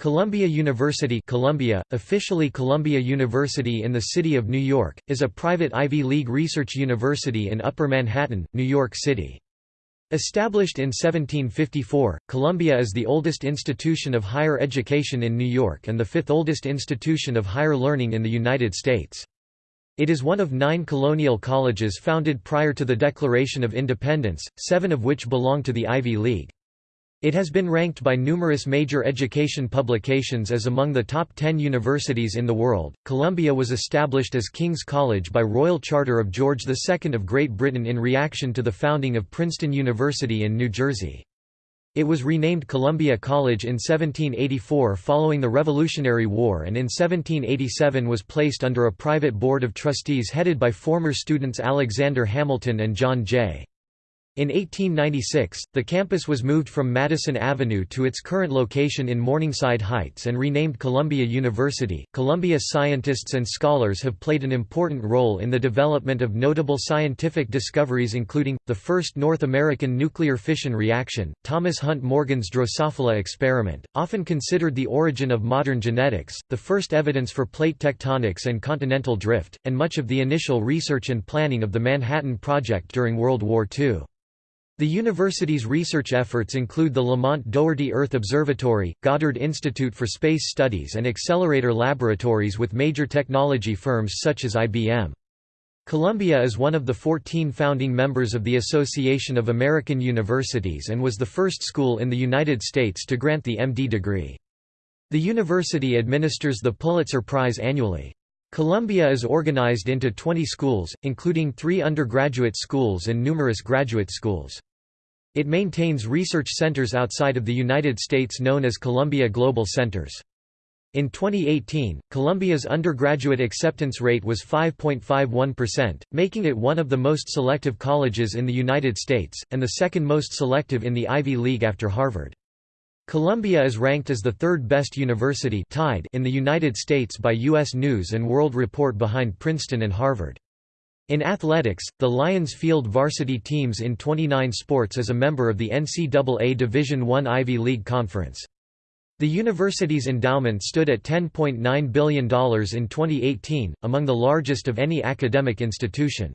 Columbia University Columbia, officially Columbia University in the City of New York, is a private Ivy League research university in Upper Manhattan, New York City. Established in 1754, Columbia is the oldest institution of higher education in New York and the fifth oldest institution of higher learning in the United States. It is one of nine colonial colleges founded prior to the Declaration of Independence, seven of which belong to the Ivy League. It has been ranked by numerous major education publications as among the top 10 universities in the world. Columbia was established as King's College by royal charter of George II of Great Britain in reaction to the founding of Princeton University in New Jersey. It was renamed Columbia College in 1784 following the Revolutionary War and in 1787 was placed under a private board of trustees headed by former students Alexander Hamilton and John Jay. In 1896, the campus was moved from Madison Avenue to its current location in Morningside Heights and renamed Columbia University. Columbia scientists and scholars have played an important role in the development of notable scientific discoveries including the first North American nuclear fission reaction, Thomas Hunt Morgan's Drosophila experiment, often considered the origin of modern genetics, the first evidence for plate tectonics and continental drift, and much of the initial research and planning of the Manhattan Project during World War II. The university's research efforts include the Lamont Doherty Earth Observatory, Goddard Institute for Space Studies and accelerator laboratories with major technology firms such as IBM. Columbia is one of the 14 founding members of the Association of American Universities and was the first school in the United States to grant the MD degree. The university administers the Pulitzer Prize annually. Columbia is organized into 20 schools, including three undergraduate schools and numerous graduate schools. It maintains research centers outside of the United States known as Columbia Global Centers. In 2018, Columbia's undergraduate acceptance rate was 5.51%, making it one of the most selective colleges in the United States, and the second most selective in the Ivy League after Harvard. Columbia is ranked as the third best university tied in the United States by U.S. News & World Report behind Princeton and Harvard. In athletics, the Lions field varsity teams in 29 sports as a member of the NCAA Division I Ivy League Conference. The university's endowment stood at $10.9 billion in 2018, among the largest of any academic institution.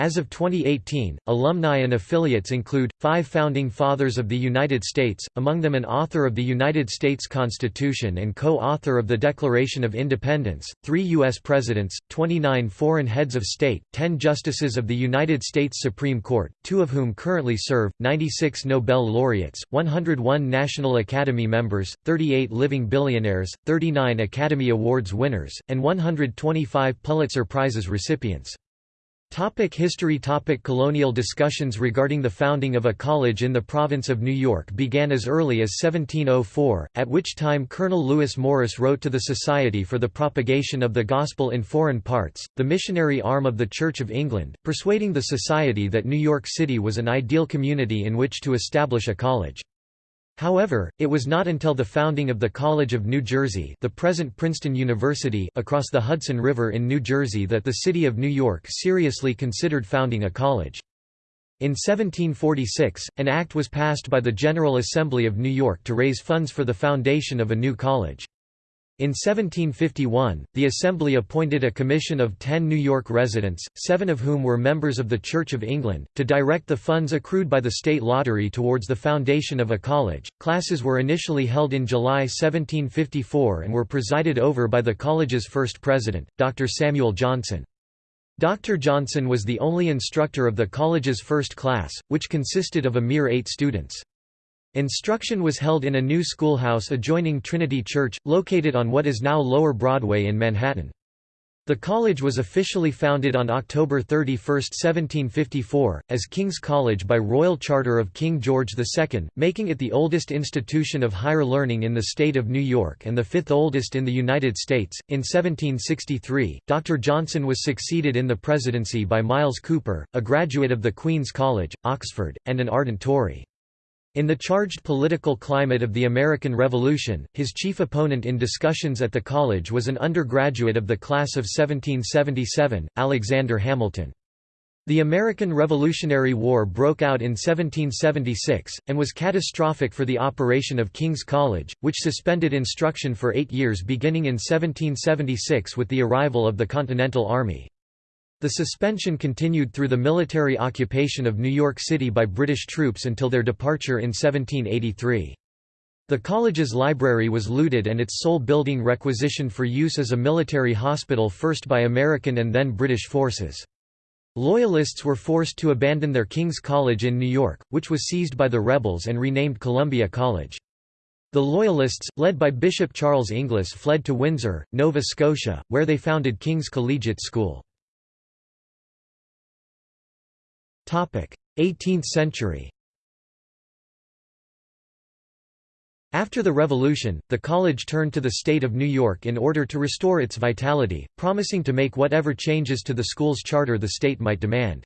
As of 2018, alumni and affiliates include, five Founding Fathers of the United States, among them an author of the United States Constitution and co-author of the Declaration of Independence, three U.S. Presidents, 29 foreign heads of state, 10 Justices of the United States Supreme Court, two of whom currently serve, 96 Nobel laureates, 101 National Academy members, 38 living billionaires, 39 Academy Awards winners, and 125 Pulitzer Prizes recipients. Topic history Topic Colonial discussions regarding the founding of a college in the province of New York began as early as 1704, at which time Colonel Lewis Morris wrote to the Society for the Propagation of the Gospel in Foreign Parts, the missionary arm of the Church of England, persuading the Society that New York City was an ideal community in which to establish a college. However, it was not until the founding of the College of New Jersey the present Princeton University across the Hudson River in New Jersey that the city of New York seriously considered founding a college. In 1746, an act was passed by the General Assembly of New York to raise funds for the foundation of a new college. In 1751, the Assembly appointed a commission of ten New York residents, seven of whom were members of the Church of England, to direct the funds accrued by the state lottery towards the foundation of a college. Classes were initially held in July 1754 and were presided over by the college's first president, Dr. Samuel Johnson. Dr. Johnson was the only instructor of the college's first class, which consisted of a mere eight students. Instruction was held in a new schoolhouse adjoining Trinity Church, located on what is now Lower Broadway in Manhattan. The college was officially founded on October 31, 1754, as King's College by royal charter of King George II, making it the oldest institution of higher learning in the state of New York and the fifth oldest in the United States. In 1763, Dr. Johnson was succeeded in the presidency by Myles Cooper, a graduate of the Queen's College, Oxford, and an ardent Tory. In the charged political climate of the American Revolution, his chief opponent in discussions at the college was an undergraduate of the class of 1777, Alexander Hamilton. The American Revolutionary War broke out in 1776, and was catastrophic for the operation of King's College, which suspended instruction for eight years beginning in 1776 with the arrival of the Continental Army. The suspension continued through the military occupation of New York City by British troops until their departure in 1783. The college's library was looted and its sole building requisitioned for use as a military hospital first by American and then British forces. Loyalists were forced to abandon their King's College in New York, which was seized by the rebels and renamed Columbia College. The Loyalists, led by Bishop Charles Inglis fled to Windsor, Nova Scotia, where they founded King's Collegiate School. 18th century After the Revolution, the college turned to the state of New York in order to restore its vitality, promising to make whatever changes to the school's charter the state might demand.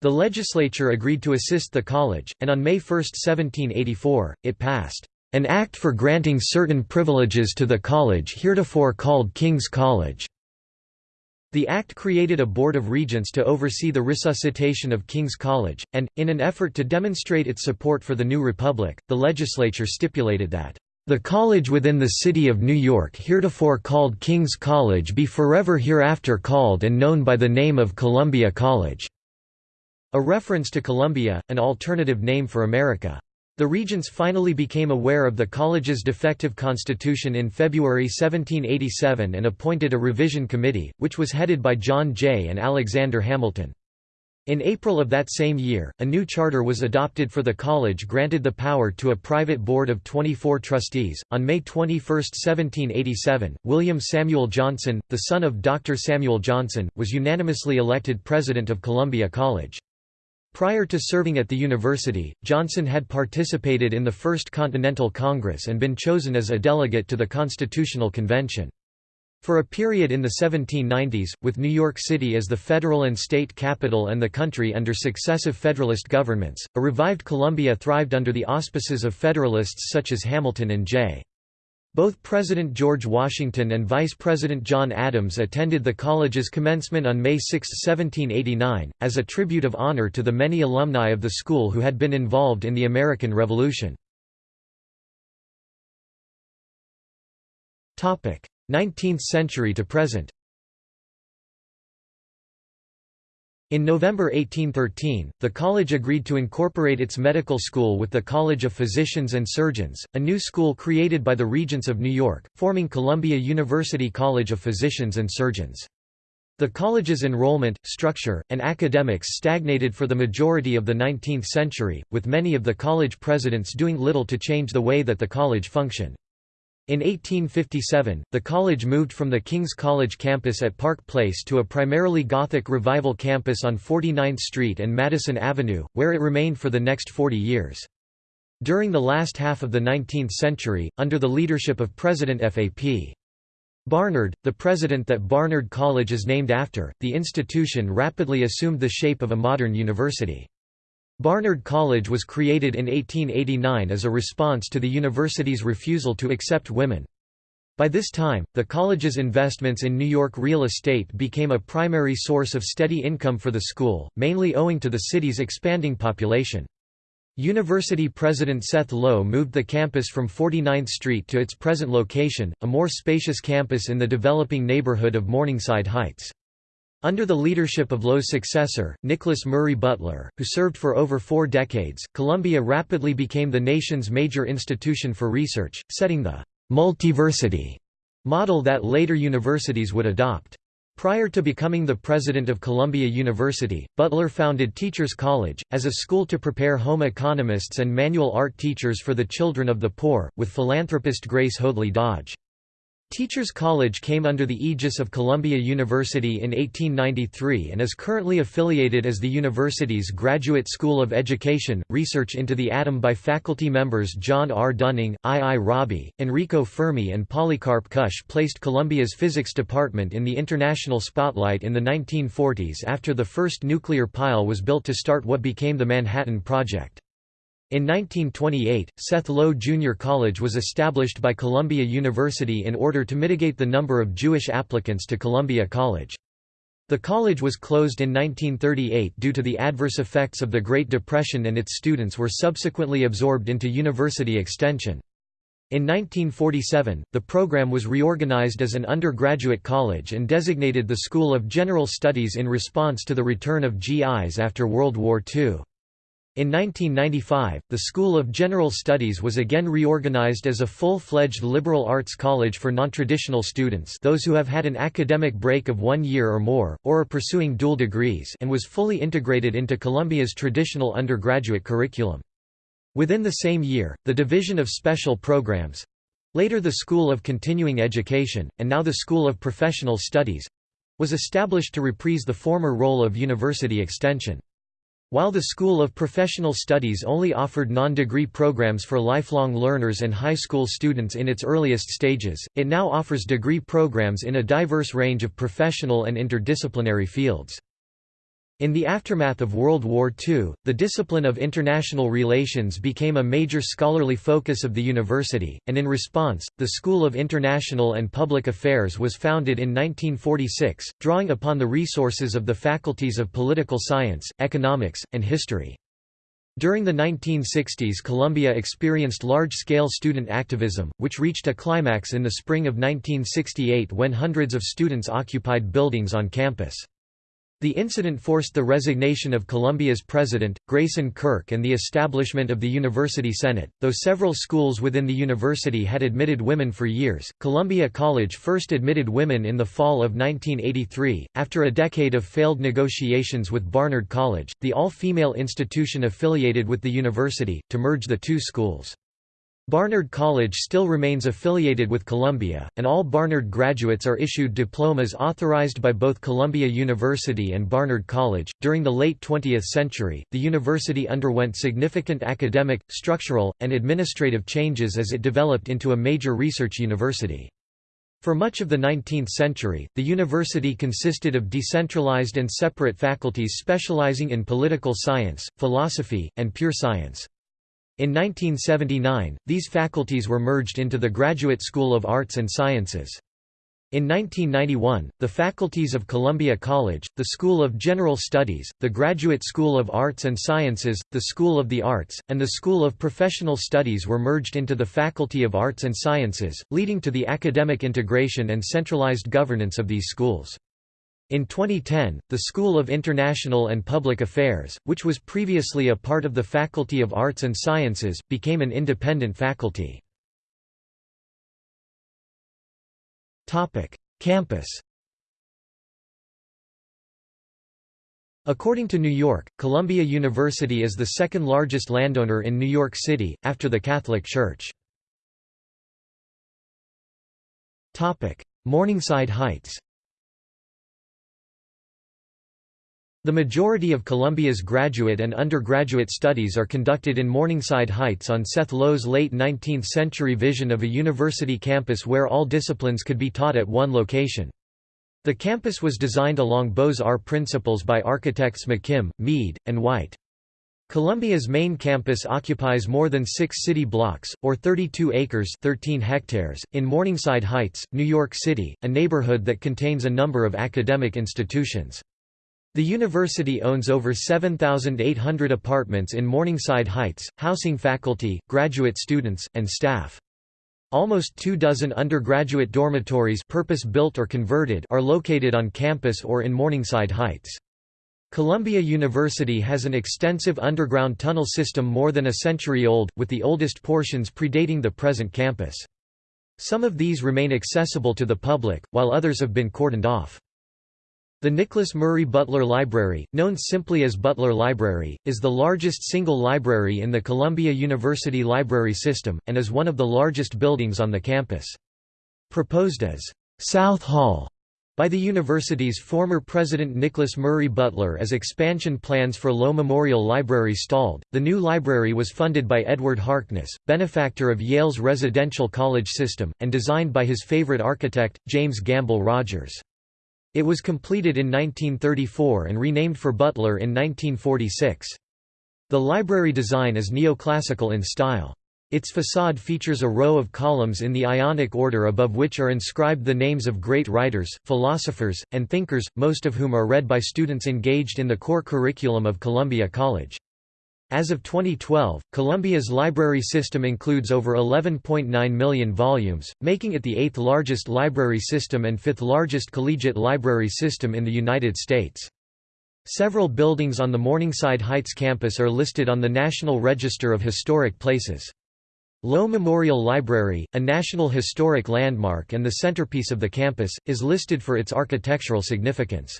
The legislature agreed to assist the college, and on May 1, 1784, it passed, "...an act for granting certain privileges to the college heretofore called King's College." The Act created a Board of Regents to oversee the resuscitation of King's College, and, in an effort to demonstrate its support for the new republic, the legislature stipulated that, "...the college within the city of New York heretofore called King's College be forever hereafter called and known by the name of Columbia College." A reference to Columbia, an alternative name for America. The regents finally became aware of the college's defective constitution in February 1787 and appointed a revision committee, which was headed by John Jay and Alexander Hamilton. In April of that same year, a new charter was adopted for the college granted the power to a private board of 24 trustees. On May 21, 1787, William Samuel Johnson, the son of Dr. Samuel Johnson, was unanimously elected president of Columbia College. Prior to serving at the university, Johnson had participated in the First Continental Congress and been chosen as a delegate to the Constitutional Convention. For a period in the 1790s, with New York City as the federal and state capital and the country under successive Federalist governments, a revived Columbia thrived under the auspices of Federalists such as Hamilton and Jay. Both President George Washington and Vice President John Adams attended the college's commencement on May 6, 1789, as a tribute of honor to the many alumni of the school who had been involved in the American Revolution. 19th century to present In November 1813, the college agreed to incorporate its medical school with the College of Physicians and Surgeons, a new school created by the Regents of New York, forming Columbia University College of Physicians and Surgeons. The college's enrollment, structure, and academics stagnated for the majority of the 19th century, with many of the college presidents doing little to change the way that the college functioned. In 1857, the college moved from the King's College campus at Park Place to a primarily Gothic Revival campus on 49th Street and Madison Avenue, where it remained for the next 40 years. During the last half of the 19th century, under the leadership of President F.A.P. Barnard, the president that Barnard College is named after, the institution rapidly assumed the shape of a modern university. Barnard College was created in 1889 as a response to the university's refusal to accept women. By this time, the college's investments in New York real estate became a primary source of steady income for the school, mainly owing to the city's expanding population. University President Seth Low moved the campus from 49th Street to its present location, a more spacious campus in the developing neighborhood of Morningside Heights. Under the leadership of Low's successor, Nicholas Murray Butler, who served for over four decades, Columbia rapidly became the nation's major institution for research, setting the «multiversity» model that later universities would adopt. Prior to becoming the president of Columbia University, Butler founded Teachers College, as a school to prepare home economists and manual art teachers for the children of the poor, with philanthropist Grace Hoadley Dodge. Teachers College came under the aegis of Columbia University in 1893 and is currently affiliated as the university's Graduate School of Education. Research into the atom by faculty members John R. Dunning, I. I. Rabi, Enrico Fermi, and Polycarp Kusch placed Columbia's physics department in the international spotlight in the 1940s after the first nuclear pile was built to start what became the Manhattan Project. In 1928, Seth Low Junior College was established by Columbia University in order to mitigate the number of Jewish applicants to Columbia College. The college was closed in 1938 due to the adverse effects of the Great Depression and its students were subsequently absorbed into university extension. In 1947, the program was reorganized as an undergraduate college and designated the School of General Studies in response to the return of GIs after World War II. In 1995, the School of General Studies was again reorganized as a full-fledged liberal arts college for nontraditional students those who have had an academic break of one year or more, or are pursuing dual degrees and was fully integrated into Columbia's traditional undergraduate curriculum. Within the same year, the Division of Special Programs—later the School of Continuing Education, and now the School of Professional Studies—was established to reprise the former role of university extension. While the School of Professional Studies only offered non-degree programs for lifelong learners and high school students in its earliest stages, it now offers degree programs in a diverse range of professional and interdisciplinary fields. In the aftermath of World War II, the discipline of international relations became a major scholarly focus of the university, and in response, the School of International and Public Affairs was founded in 1946, drawing upon the resources of the faculties of political science, economics, and history. During the 1960s Columbia experienced large-scale student activism, which reached a climax in the spring of 1968 when hundreds of students occupied buildings on campus. The incident forced the resignation of Columbia's president, Grayson Kirk and the establishment of the University Senate. Though several schools within the university had admitted women for years, Columbia College first admitted women in the fall of 1983, after a decade of failed negotiations with Barnard College, the all-female institution affiliated with the university, to merge the two schools. Barnard College still remains affiliated with Columbia, and all Barnard graduates are issued diplomas authorized by both Columbia University and Barnard College. During the late 20th century, the university underwent significant academic, structural, and administrative changes as it developed into a major research university. For much of the 19th century, the university consisted of decentralized and separate faculties specializing in political science, philosophy, and pure science. In 1979, these faculties were merged into the Graduate School of Arts and Sciences. In 1991, the faculties of Columbia College, the School of General Studies, the Graduate School of Arts and Sciences, the School of the Arts, and the School of Professional Studies were merged into the Faculty of Arts and Sciences, leading to the academic integration and centralized governance of these schools. In 2010, the School of International and Public Affairs, which was previously a part of the Faculty of Arts and Sciences, became an independent faculty. Campus According to New York, Columbia University is the second largest landowner in New York City, after the Catholic Church. Morningside Heights The majority of Columbia's graduate and undergraduate studies are conducted in Morningside Heights on Seth Low's late 19th-century vision of a university campus where all disciplines could be taught at one location. The campus was designed along Beaux-Arts principles by architects McKim, Mead, and White. Columbia's main campus occupies more than six city blocks, or 32 acres 13 hectares, in Morningside Heights, New York City, a neighborhood that contains a number of academic institutions. The university owns over 7,800 apartments in Morningside Heights, housing faculty, graduate students, and staff. Almost two dozen undergraduate dormitories purpose-built or converted are located on campus or in Morningside Heights. Columbia University has an extensive underground tunnel system more than a century old, with the oldest portions predating the present campus. Some of these remain accessible to the public, while others have been cordoned off. The Nicholas Murray Butler Library, known simply as Butler Library, is the largest single library in the Columbia University library system, and is one of the largest buildings on the campus. Proposed as South Hall by the university's former president Nicholas Murray Butler as expansion plans for Low Memorial Library stalled, the new library was funded by Edward Harkness, benefactor of Yale's residential college system, and designed by his favorite architect, James Gamble Rogers. It was completed in 1934 and renamed for Butler in 1946. The library design is neoclassical in style. Its facade features a row of columns in the Ionic order above which are inscribed the names of great writers, philosophers, and thinkers, most of whom are read by students engaged in the core curriculum of Columbia College. As of 2012, Columbia's library system includes over 11.9 million volumes, making it the eighth largest library system and fifth largest collegiate library system in the United States. Several buildings on the Morningside Heights campus are listed on the National Register of Historic Places. Low Memorial Library, a National Historic Landmark and the centerpiece of the campus, is listed for its architectural significance.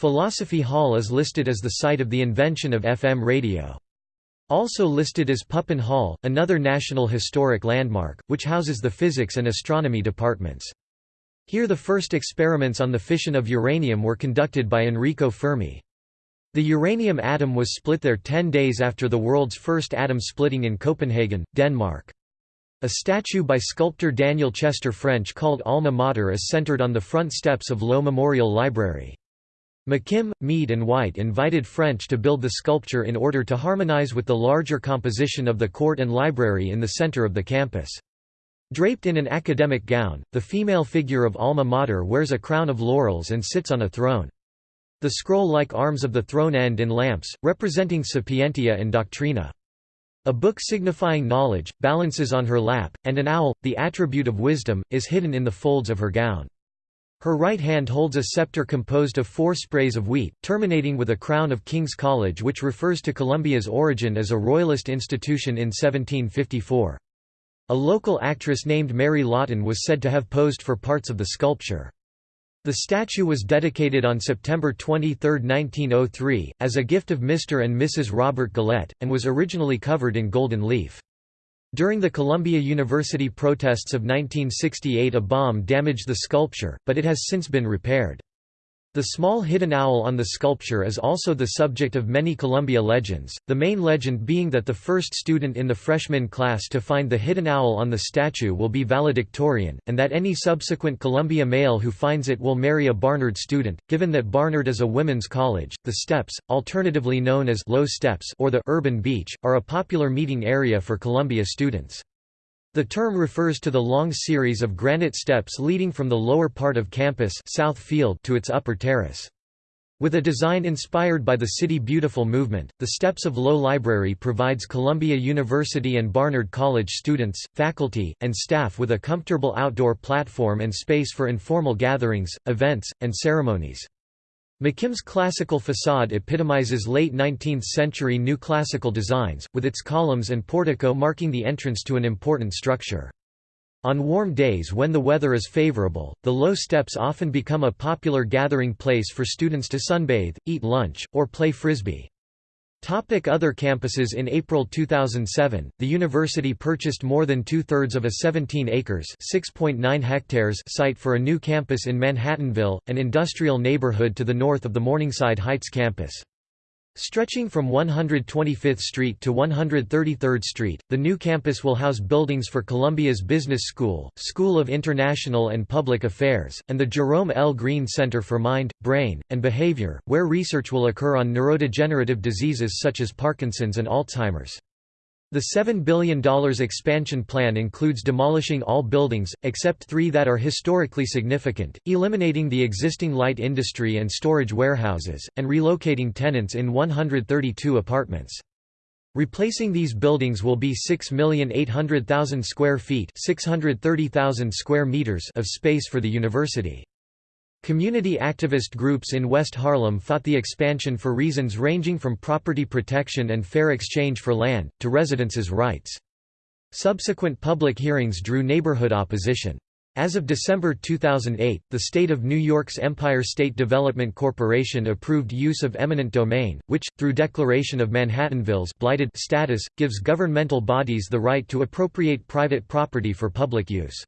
Philosophy Hall is listed as the site of the invention of FM radio. Also listed is Pupin Hall, another National Historic Landmark, which houses the physics and astronomy departments. Here the first experiments on the fission of uranium were conducted by Enrico Fermi. The uranium atom was split there ten days after the world's first atom splitting in Copenhagen, Denmark. A statue by sculptor Daniel Chester French called Alma Mater is centered on the front steps of Low Memorial Library. McKim, Mead and White invited French to build the sculpture in order to harmonize with the larger composition of the court and library in the center of the campus. Draped in an academic gown, the female figure of Alma Mater wears a crown of laurels and sits on a throne. The scroll-like arms of the throne end in lamps, representing sapientia and doctrina. A book signifying knowledge, balances on her lap, and an owl, the attribute of wisdom, is hidden in the folds of her gown. Her right hand holds a scepter composed of four sprays of wheat, terminating with a crown of King's College which refers to Columbia's origin as a royalist institution in 1754. A local actress named Mary Lawton was said to have posed for parts of the sculpture. The statue was dedicated on September 23, 1903, as a gift of Mr. and Mrs. Robert Goelet, and was originally covered in golden leaf. During the Columbia University protests of 1968 a bomb damaged the sculpture, but it has since been repaired. The small hidden owl on the sculpture is also the subject of many Columbia legends, the main legend being that the first student in the freshman class to find the hidden owl on the statue will be valedictorian, and that any subsequent Columbia male who finds it will marry a Barnard student. Given that Barnard is a women's college, the steps, alternatively known as Low Steps or the Urban Beach, are a popular meeting area for Columbia students. The term refers to the long series of granite steps leading from the lower part of campus South Field to its upper terrace. With a design inspired by the City Beautiful movement, the Steps of Low Library provides Columbia University and Barnard College students, faculty, and staff with a comfortable outdoor platform and space for informal gatherings, events, and ceremonies. McKim's classical facade epitomizes late 19th-century New Classical designs, with its columns and portico marking the entrance to an important structure. On warm days when the weather is favorable, the low steps often become a popular gathering place for students to sunbathe, eat lunch, or play frisbee. Topic other campuses In April 2007, the university purchased more than two-thirds of a 17 acres hectares site for a new campus in Manhattanville, an industrial neighborhood to the north of the Morningside Heights campus. Stretching from 125th Street to 133rd Street, the new campus will house buildings for Columbia's Business School, School of International and Public Affairs, and the Jerome L. Green Center for Mind, Brain, and Behavior, where research will occur on neurodegenerative diseases such as Parkinson's and Alzheimer's. The $7 billion expansion plan includes demolishing all buildings, except three that are historically significant, eliminating the existing light industry and storage warehouses, and relocating tenants in 132 apartments. Replacing these buildings will be 6,800,000 square feet 630,000 square meters of space for the university. Community activist groups in West Harlem fought the expansion for reasons ranging from property protection and fair exchange for land, to residences' rights. Subsequent public hearings drew neighborhood opposition. As of December 2008, the state of New York's Empire State Development Corporation approved use of eminent domain, which, through declaration of Manhattanville's blighted status, gives governmental bodies the right to appropriate private property for public use.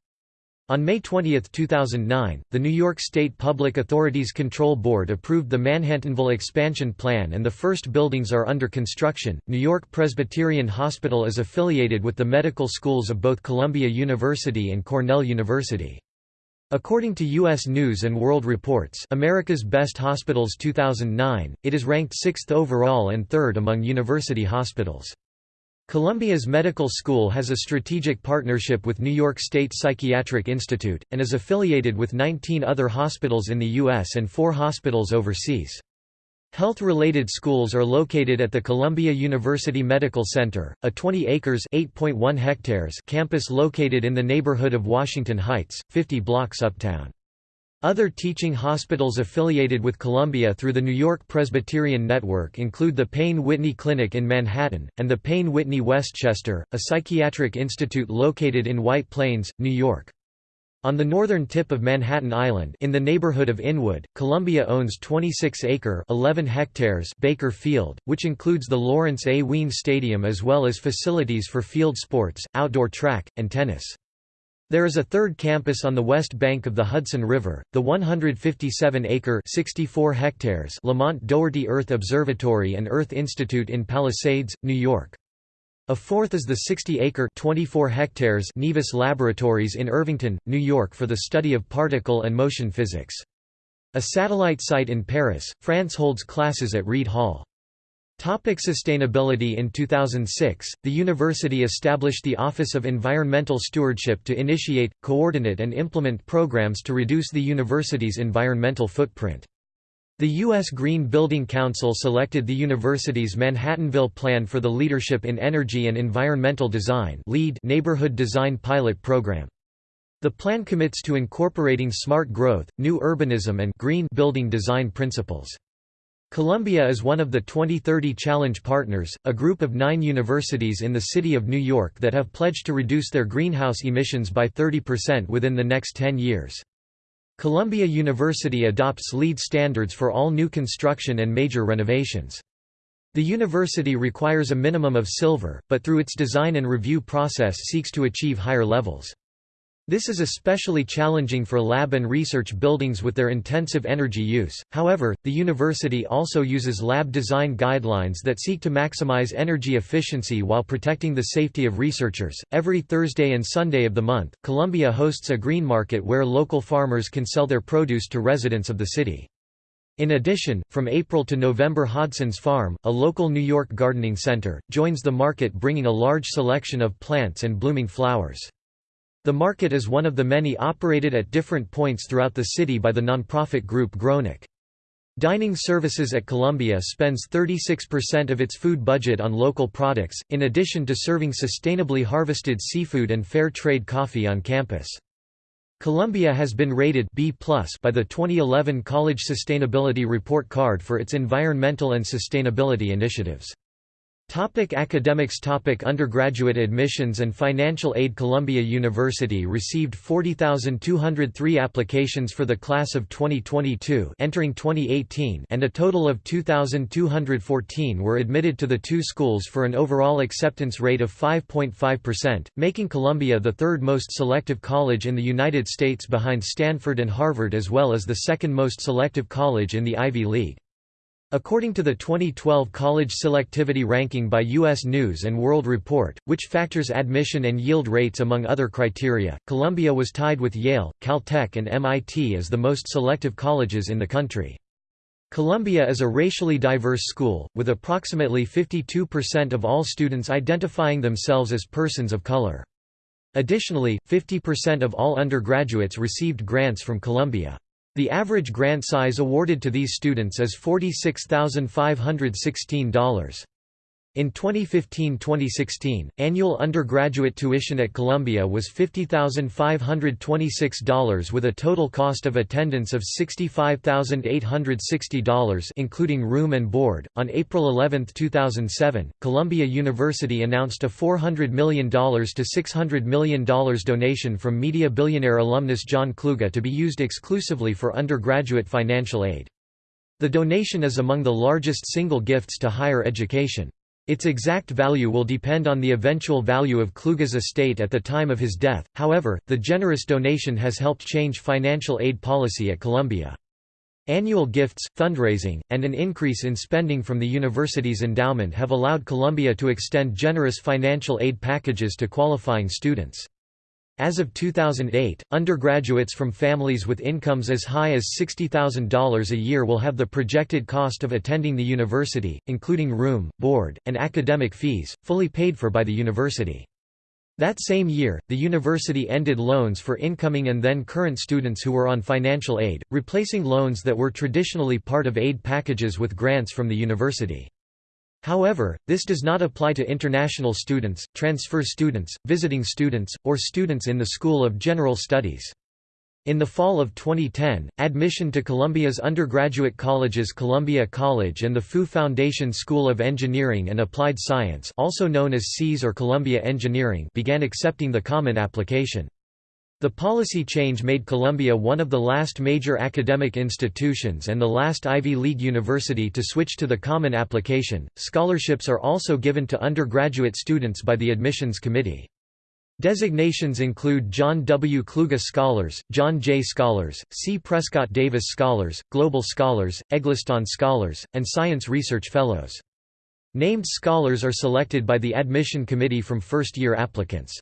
On May 20, 2009, the New York State Public Authorities Control Board approved the Manhattanville expansion plan and the first buildings are under construction. New York Presbyterian Hospital is affiliated with the medical schools of both Columbia University and Cornell University. According to U.S. News & World Reports America's Best Hospitals 2009, it is ranked 6th overall and 3rd among university hospitals. Columbia's medical school has a strategic partnership with New York State Psychiatric Institute, and is affiliated with 19 other hospitals in the U.S. and four hospitals overseas. Health-related schools are located at the Columbia University Medical Center, a 20 acres (8.1 hectares) campus located in the neighborhood of Washington Heights, 50 blocks uptown. Other teaching hospitals affiliated with Columbia through the New York Presbyterian Network include the Payne-Whitney Clinic in Manhattan, and the Payne-Whitney Westchester, a psychiatric institute located in White Plains, New York. On the northern tip of Manhattan Island in the neighborhood of Inwood, Columbia owns 26-acre 11 hectares Baker Field, which includes the Lawrence A. Wien Stadium as well as facilities for field sports, outdoor track, and tennis. There is a third campus on the west bank of the Hudson River, the 157-acre (64 hectares) Lamont Doherty Earth Observatory and Earth Institute in Palisades, New York. A fourth is the 60-acre (24 hectares) Nevis Laboratories in Irvington, New York for the study of particle and motion physics. A satellite site in Paris, France holds classes at Reid Hall. Topic sustainability In 2006, the university established the Office of Environmental Stewardship to initiate, coordinate and implement programs to reduce the university's environmental footprint. The U.S. Green Building Council selected the university's Manhattanville Plan for the Leadership in Energy and Environmental Design neighborhood design pilot program. The plan commits to incorporating smart growth, new urbanism and green building design principles. Columbia is one of the 2030 Challenge Partners, a group of nine universities in the city of New York that have pledged to reduce their greenhouse emissions by 30% within the next 10 years. Columbia University adopts LEED standards for all new construction and major renovations. The university requires a minimum of silver, but through its design and review process seeks to achieve higher levels. This is especially challenging for lab and research buildings with their intensive energy use. However, the university also uses lab design guidelines that seek to maximize energy efficiency while protecting the safety of researchers. Every Thursday and Sunday of the month, Columbia hosts a green market where local farmers can sell their produce to residents of the city. In addition, from April to November Hodgson's Farm, a local New York gardening center, joins the market bringing a large selection of plants and blooming flowers. The market is one of the many operated at different points throughout the city by the nonprofit group GrowNYC. Dining Services at Columbia spends 36% of its food budget on local products, in addition to serving sustainably harvested seafood and fair trade coffee on campus. Columbia has been rated B+ by the 2011 College Sustainability Report Card for its environmental and sustainability initiatives. Topic academics Topic Undergraduate admissions and financial aid Columbia University received 40,203 applications for the class of 2022 entering 2018 and a total of 2,214 were admitted to the two schools for an overall acceptance rate of 5.5%, making Columbia the third most selective college in the United States behind Stanford and Harvard as well as the second most selective college in the Ivy League. According to the 2012 College Selectivity Ranking by U.S. News & World Report, which factors admission and yield rates among other criteria, Columbia was tied with Yale, Caltech and MIT as the most selective colleges in the country. Columbia is a racially diverse school, with approximately 52% of all students identifying themselves as persons of color. Additionally, 50% of all undergraduates received grants from Columbia. The average grant size awarded to these students is $46,516. In 2015–2016, annual undergraduate tuition at Columbia was $50,526 with a total cost of attendance of $65,860 including room and board. On April 11, 2007, Columbia University announced a $400 million to $600 million donation from media billionaire alumnus John Kluge to be used exclusively for undergraduate financial aid. The donation is among the largest single gifts to higher education. Its exact value will depend on the eventual value of Kluge's estate at the time of his death, however, the generous donation has helped change financial aid policy at Columbia. Annual gifts, fundraising, and an increase in spending from the university's endowment have allowed Columbia to extend generous financial aid packages to qualifying students. As of 2008, undergraduates from families with incomes as high as $60,000 a year will have the projected cost of attending the university, including room, board, and academic fees, fully paid for by the university. That same year, the university ended loans for incoming and then current students who were on financial aid, replacing loans that were traditionally part of aid packages with grants from the university. However, this does not apply to international students, transfer students, visiting students, or students in the School of General Studies. In the fall of 2010, admission to Columbia's undergraduate colleges Columbia College and the Fu Foundation School of Engineering and Applied Science also known as CES or Columbia Engineering began accepting the Common Application. The policy change made Columbia one of the last major academic institutions and the last Ivy League university to switch to the Common Application. Scholarships are also given to undergraduate students by the Admissions Committee. Designations include John W. Kluge Scholars, John Jay Scholars, C. Prescott Davis Scholars, Global Scholars, Eggleston Scholars, and Science Research Fellows. Named scholars are selected by the admission committee from first-year applicants.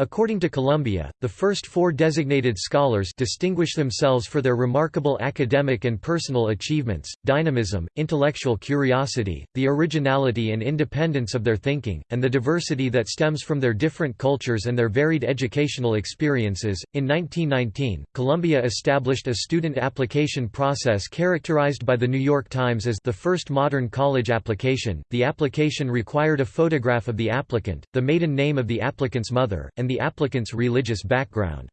According to Columbia, the first four designated scholars distinguish themselves for their remarkable academic and personal achievements, dynamism, intellectual curiosity, the originality and independence of their thinking, and the diversity that stems from their different cultures and their varied educational experiences. In 1919, Columbia established a student application process characterized by the New York Times as the first modern college application. The application required a photograph of the applicant, the maiden name of the applicant's mother, and the applicant's religious background.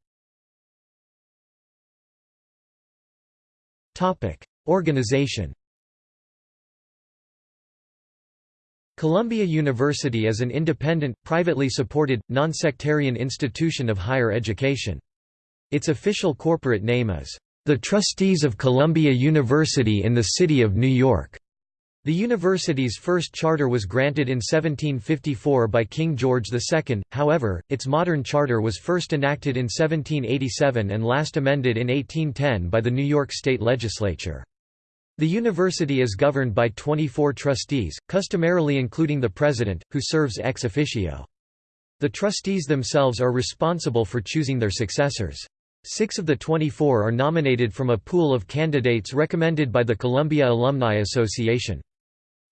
Organization Columbia University is an independent, privately supported, non-sectarian institution of higher education. Its official corporate name is, "...the Trustees of Columbia University in the City of New York." The university's first charter was granted in 1754 by King George II, however, its modern charter was first enacted in 1787 and last amended in 1810 by the New York State Legislature. The university is governed by 24 trustees, customarily including the president, who serves ex officio. The trustees themselves are responsible for choosing their successors. Six of the 24 are nominated from a pool of candidates recommended by the Columbia Alumni Association.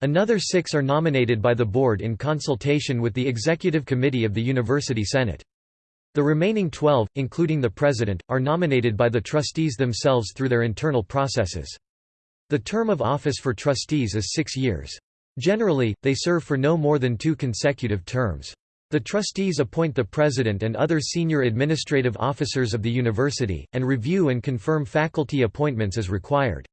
Another six are nominated by the board in consultation with the executive committee of the University Senate. The remaining 12, including the president, are nominated by the trustees themselves through their internal processes. The term of office for trustees is six years. Generally, they serve for no more than two consecutive terms. The trustees appoint the president and other senior administrative officers of the university, and review and confirm faculty appointments as required.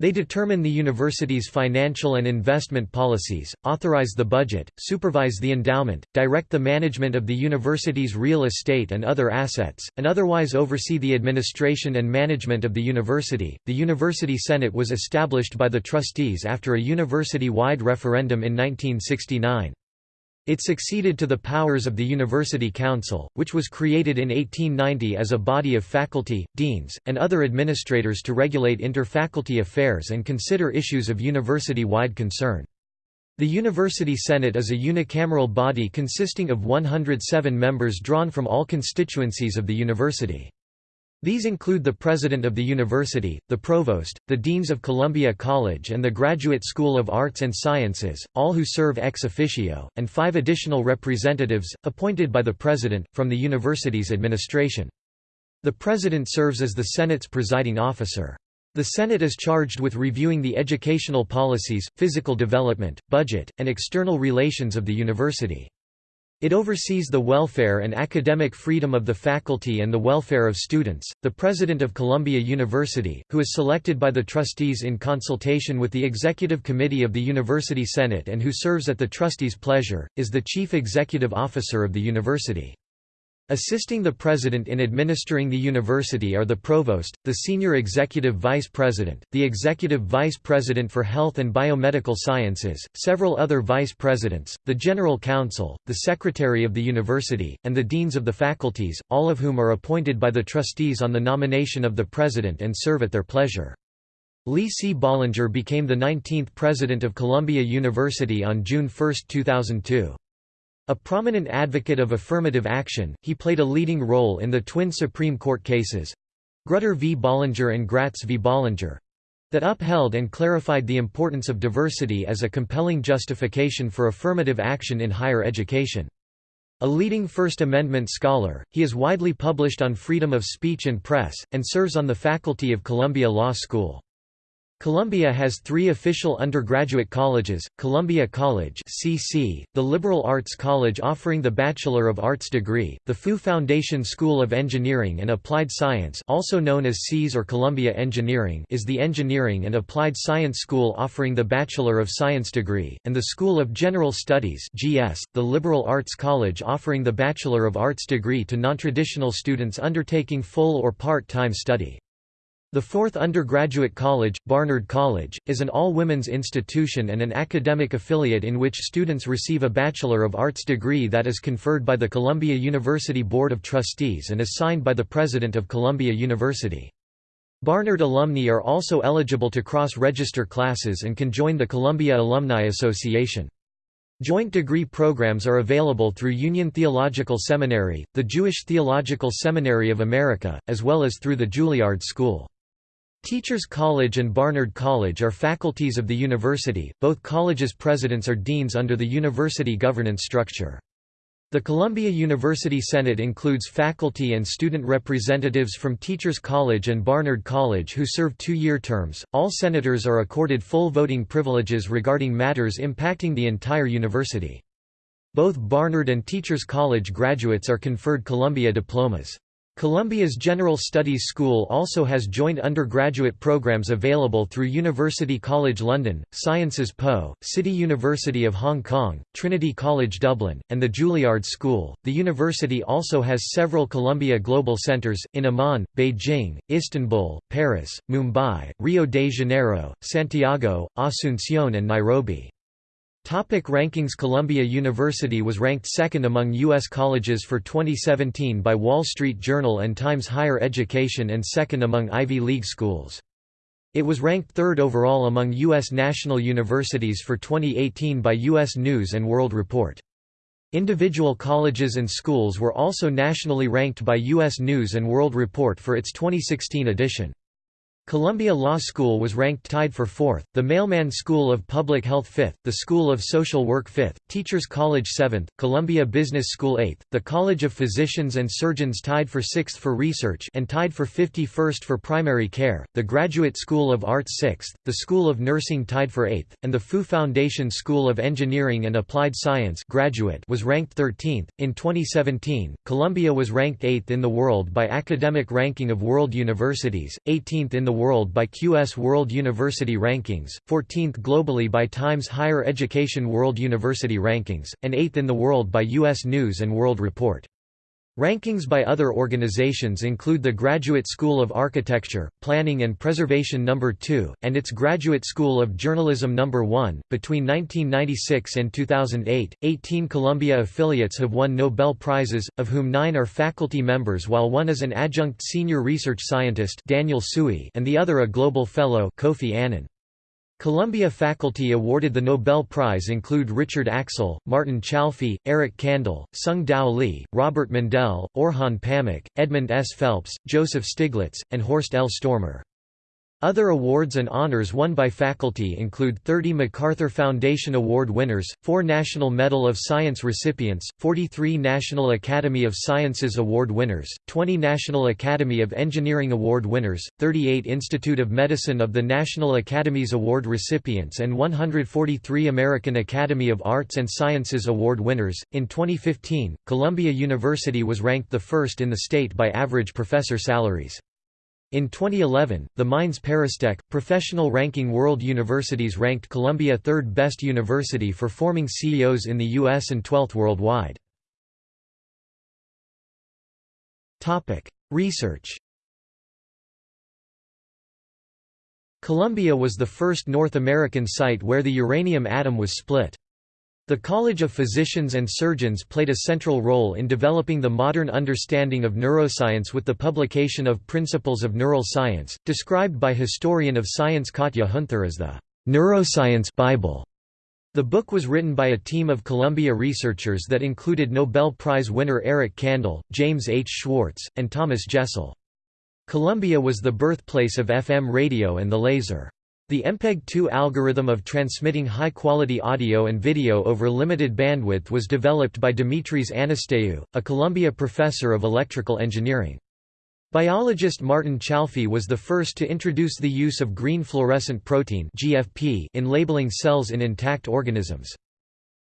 They determine the university's financial and investment policies, authorize the budget, supervise the endowment, direct the management of the university's real estate and other assets, and otherwise oversee the administration and management of the university. The University Senate was established by the trustees after a university wide referendum in 1969. It succeeded to the powers of the University Council, which was created in 1890 as a body of faculty, deans, and other administrators to regulate inter-faculty affairs and consider issues of university-wide concern. The University Senate is a unicameral body consisting of 107 members drawn from all constituencies of the university. These include the president of the university, the provost, the deans of Columbia College and the Graduate School of Arts and Sciences, all who serve ex officio, and five additional representatives, appointed by the president, from the university's administration. The president serves as the Senate's presiding officer. The Senate is charged with reviewing the educational policies, physical development, budget, and external relations of the university. It oversees the welfare and academic freedom of the faculty and the welfare of students. The president of Columbia University, who is selected by the trustees in consultation with the executive committee of the University Senate and who serves at the trustees' pleasure, is the chief executive officer of the university. Assisting the president in administering the university are the provost, the senior executive vice president, the executive vice president for health and biomedical sciences, several other vice presidents, the general counsel, the secretary of the university, and the deans of the faculties, all of whom are appointed by the trustees on the nomination of the president and serve at their pleasure. Lee C. Bollinger became the 19th president of Columbia University on June 1, 2002. A prominent advocate of affirmative action, he played a leading role in the twin Supreme Court cases—Grutter v. Bollinger and Gratz v. Bollinger—that upheld and clarified the importance of diversity as a compelling justification for affirmative action in higher education. A leading First Amendment scholar, he is widely published on freedom of speech and press, and serves on the faculty of Columbia Law School. Columbia has three official undergraduate colleges, Columbia College CC, the Liberal Arts College offering the Bachelor of Arts degree, the Fu Foundation School of Engineering and Applied Science also known as CES or Columbia Engineering is the Engineering and Applied Science School offering the Bachelor of Science degree, and the School of General Studies GS, the Liberal Arts College offering the Bachelor of Arts degree to nontraditional students undertaking full or part-time study. The fourth undergraduate college, Barnard College, is an all-women's institution and an academic affiliate in which students receive a Bachelor of Arts degree that is conferred by the Columbia University Board of Trustees and is signed by the President of Columbia University. Barnard alumni are also eligible to cross-register classes and can join the Columbia Alumni Association. Joint degree programs are available through Union Theological Seminary, the Jewish Theological Seminary of America, as well as through the Juilliard School. Teachers College and Barnard College are faculties of the university, both colleges' presidents are deans under the university governance structure. The Columbia University Senate includes faculty and student representatives from Teachers College and Barnard College who serve two-year terms. All senators are accorded full voting privileges regarding matters impacting the entire university. Both Barnard and Teachers College graduates are conferred Columbia diplomas. Columbia's General Studies School also has joint undergraduate programs available through University College London, Sciences Po, City University of Hong Kong, Trinity College Dublin, and the Juilliard School. The university also has several Columbia Global Centers in Amman, Beijing, Istanbul, Paris, Mumbai, Rio de Janeiro, Santiago, Asunción, and Nairobi. Topic rankings Columbia University was ranked second among U.S. colleges for 2017 by Wall Street Journal and Times Higher Education and second among Ivy League schools. It was ranked third overall among U.S. national universities for 2018 by U.S. News & World Report. Individual colleges and schools were also nationally ranked by U.S. News & World Report for its 2016 edition. Columbia Law School was ranked tied for fourth, the Mailman School of Public Health fifth, the School of Social Work fifth, Teachers College seventh, Columbia Business School eighth, the College of Physicians and Surgeons tied for sixth for research and tied for 51st for primary care, the Graduate School of Arts sixth, the School of Nursing tied for eighth, and the Fu Foundation School of Engineering and Applied Science graduate was ranked 13th. In 2017, Columbia was ranked eighth in the world by Academic Ranking of World Universities, 18th in the world by QS World University Rankings, 14th globally by Times Higher Education World University Rankings, and 8th in the world by U.S. News & World Report. Rankings by other organizations include the Graduate School of Architecture, Planning and Preservation No. 2, and its Graduate School of Journalism No. 1. Between 1996 and 2008, 18 Columbia affiliates have won Nobel Prizes, of whom nine are faculty members while one is an adjunct senior research scientist Daniel Tsui and the other a global fellow Kofi Annan. Columbia faculty awarded the Nobel Prize include Richard Axel, Martin Chalfie, Eric Kandel, Tsung-Dao Lee, Robert Mundell, Orhan Pamuk, Edmund S. Phelps, Joseph Stiglitz, and Horst L. Stormer. Other awards and honors won by faculty include 30 MacArthur Foundation Award winners, 4 National Medal of Science recipients, 43 National Academy of Sciences Award winners, 20 National Academy of Engineering Award winners, 38 Institute of Medicine of the National Academies Award recipients, and 143 American Academy of Arts and Sciences Award winners. In 2015, Columbia University was ranked the first in the state by average professor salaries. In 2011, the Mines ParisTech, professional ranking world universities ranked Columbia third best university for forming CEOs in the U.S. and 12th worldwide. Research Columbia was the first North American site where the uranium atom was split. The College of Physicians and Surgeons played a central role in developing the modern understanding of neuroscience with the publication of Principles of Neural Science, described by historian of science Katja Huenther as the «neuroscience Bible». The book was written by a team of Columbia researchers that included Nobel Prize winner Eric Kandel, James H. Schwartz, and Thomas Jessell. Columbia was the birthplace of FM radio and the laser. The MPEG-2 algorithm of transmitting high-quality audio and video over limited bandwidth was developed by Dimitris Anastassiou, a Columbia professor of electrical engineering. Biologist Martin Chalfie was the first to introduce the use of green fluorescent protein in labeling cells in intact organisms.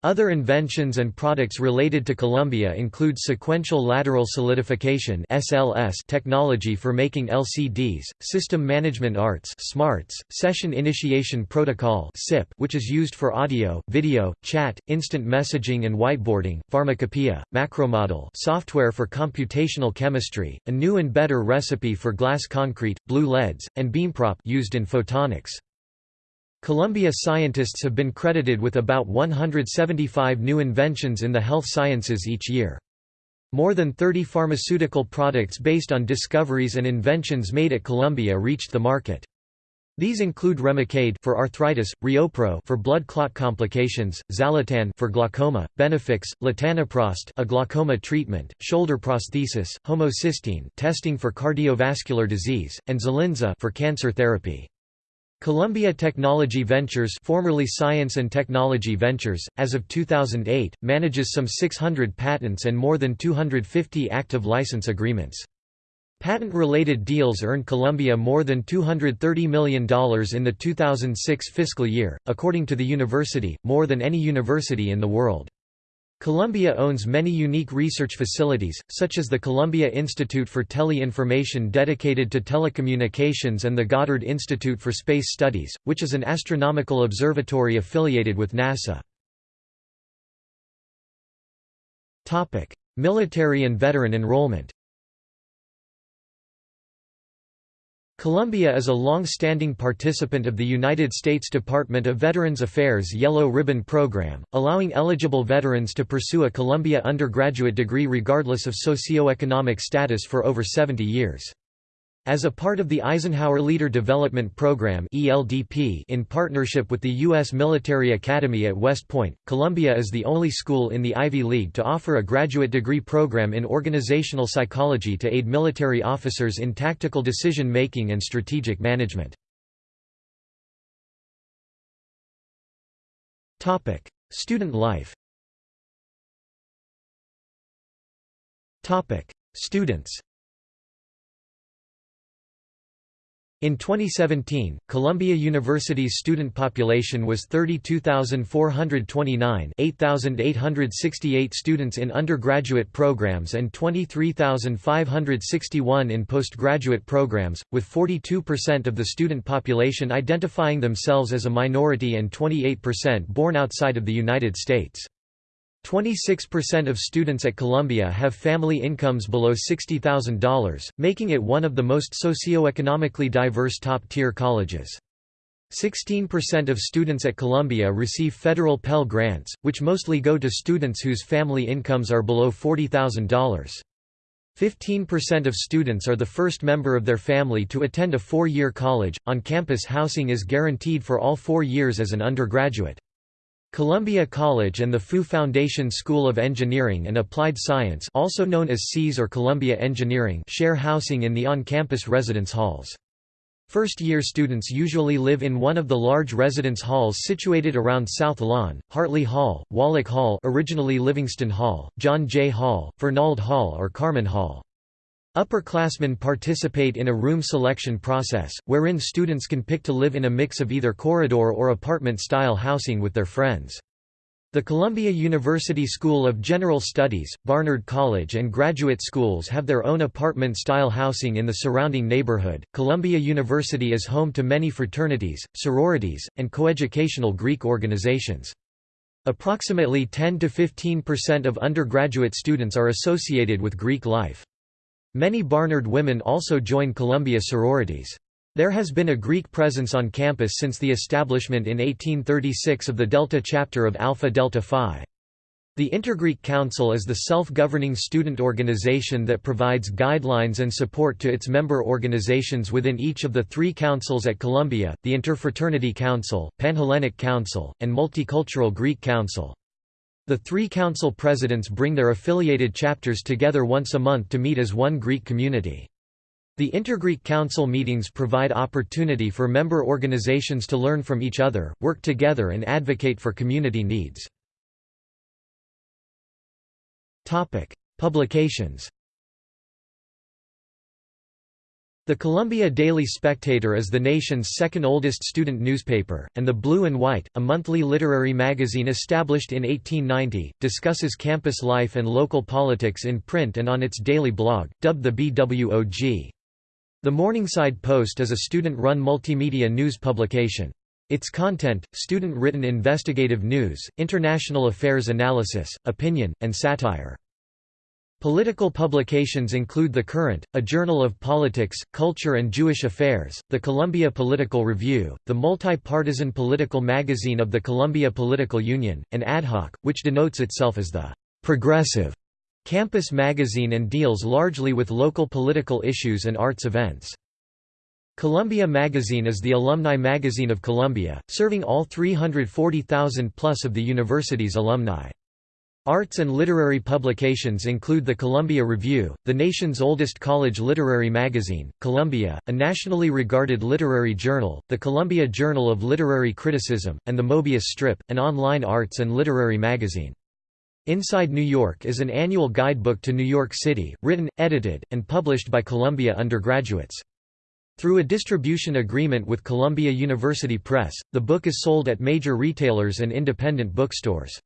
Other inventions and products related to Columbia include sequential lateral solidification (SLS) technology for making LCDs, system management ARTS (SMARTS), session initiation protocol (SIP), which is used for audio, video, chat, instant messaging and whiteboarding, pharmacopoeia, macromodel, software for computational chemistry, a new and better recipe for glass concrete, blue LEDs, and beamprop used in photonics. Columbia scientists have been credited with about 175 new inventions in the health sciences each year. More than 30 pharmaceutical products based on discoveries and inventions made at Columbia reached the market. These include Remicade for arthritis, ReoPro for blood clot complications, Xalatan for glaucoma, Benefix, latanoprost a glaucoma treatment, shoulder prosthesis, homocysteine testing for cardiovascular disease, and Zolinza for cancer therapy. Columbia Technology Ventures formerly Science and Technology Ventures, as of 2008, manages some 600 patents and more than 250 active license agreements. Patent-related deals earned Columbia more than $230 million in the 2006 fiscal year, according to the university, more than any university in the world. Columbia owns many unique research facilities, such as the Columbia Institute for Tele-Information dedicated to telecommunications and the Goddard Institute for Space Studies, which is an astronomical observatory affiliated with NASA. Military and veteran enrollment Columbia is a long-standing participant of the United States Department of Veterans Affairs Yellow Ribbon Program, allowing eligible veterans to pursue a Columbia undergraduate degree regardless of socioeconomic status for over 70 years. As a part of the Eisenhower Leader Development Program in partnership with the U.S. Military Academy at West Point, Columbia is the only school in the Ivy League to offer a graduate degree program in organizational psychology to aid military officers in tactical decision-making and strategic management. Student life Students In 2017, Columbia University's student population was 32,429 8,868 students in undergraduate programs and 23,561 in postgraduate programs, with 42% of the student population identifying themselves as a minority and 28% born outside of the United States. 26% of students at Columbia have family incomes below $60,000, making it one of the most socioeconomically diverse top-tier colleges. 16% of students at Columbia receive federal Pell Grants, which mostly go to students whose family incomes are below $40,000. 15% of students are the first member of their family to attend a four-year college. On-campus housing is guaranteed for all four years as an undergraduate. Columbia College and the Fu Foundation School of Engineering and Applied Science also known as SEAS or Columbia Engineering share housing in the on-campus residence halls. First-year students usually live in one of the large residence halls situated around South Lawn, Hartley Hall, Wallach Hall originally Livingston Hall, John Jay Hall, Furnald Hall or Carman Hall. Upperclassmen participate in a room selection process, wherein students can pick to live in a mix of either corridor or apartment-style housing with their friends. The Columbia University School of General Studies, Barnard College, and graduate schools have their own apartment style housing in the surrounding neighborhood. Columbia University is home to many fraternities, sororities, and coeducational Greek organizations. Approximately 10 to 15% of undergraduate students are associated with Greek life. Many Barnard women also join Columbia sororities. There has been a Greek presence on campus since the establishment in 1836 of the Delta chapter of Alpha Delta Phi. The Intergreek Council is the self-governing student organization that provides guidelines and support to its member organizations within each of the three councils at Columbia, the Interfraternity Council, Panhellenic Council, and Multicultural Greek Council. The three council presidents bring their affiliated chapters together once a month to meet as one Greek community. The Intergreek Council meetings provide opportunity for member organizations to learn from each other, work together and advocate for community needs. Publications The Columbia Daily Spectator is the nation's second oldest student newspaper, and The Blue and White, a monthly literary magazine established in 1890, discusses campus life and local politics in print and on its daily blog, dubbed the BWOG. The Morningside Post is a student-run multimedia news publication. Its content, student-written investigative news, international affairs analysis, opinion, and satire. Political publications include The Current, a journal of politics, culture and Jewish affairs, the Columbia Political Review, the multi-partisan political magazine of the Columbia Political Union, and Ad Hoc, which denotes itself as the «progressive» campus magazine and deals largely with local political issues and arts events. Columbia Magazine is the alumni magazine of Columbia, serving all 340,000 plus of the university's alumni. Arts and literary publications include the Columbia Review, the nation's oldest college literary magazine, Columbia, a nationally regarded literary journal, the Columbia Journal of Literary Criticism, and the Mobius Strip, an online arts and literary magazine. Inside New York is an annual guidebook to New York City, written, edited, and published by Columbia undergraduates. Through a distribution agreement with Columbia University Press, the book is sold at major retailers and independent bookstores.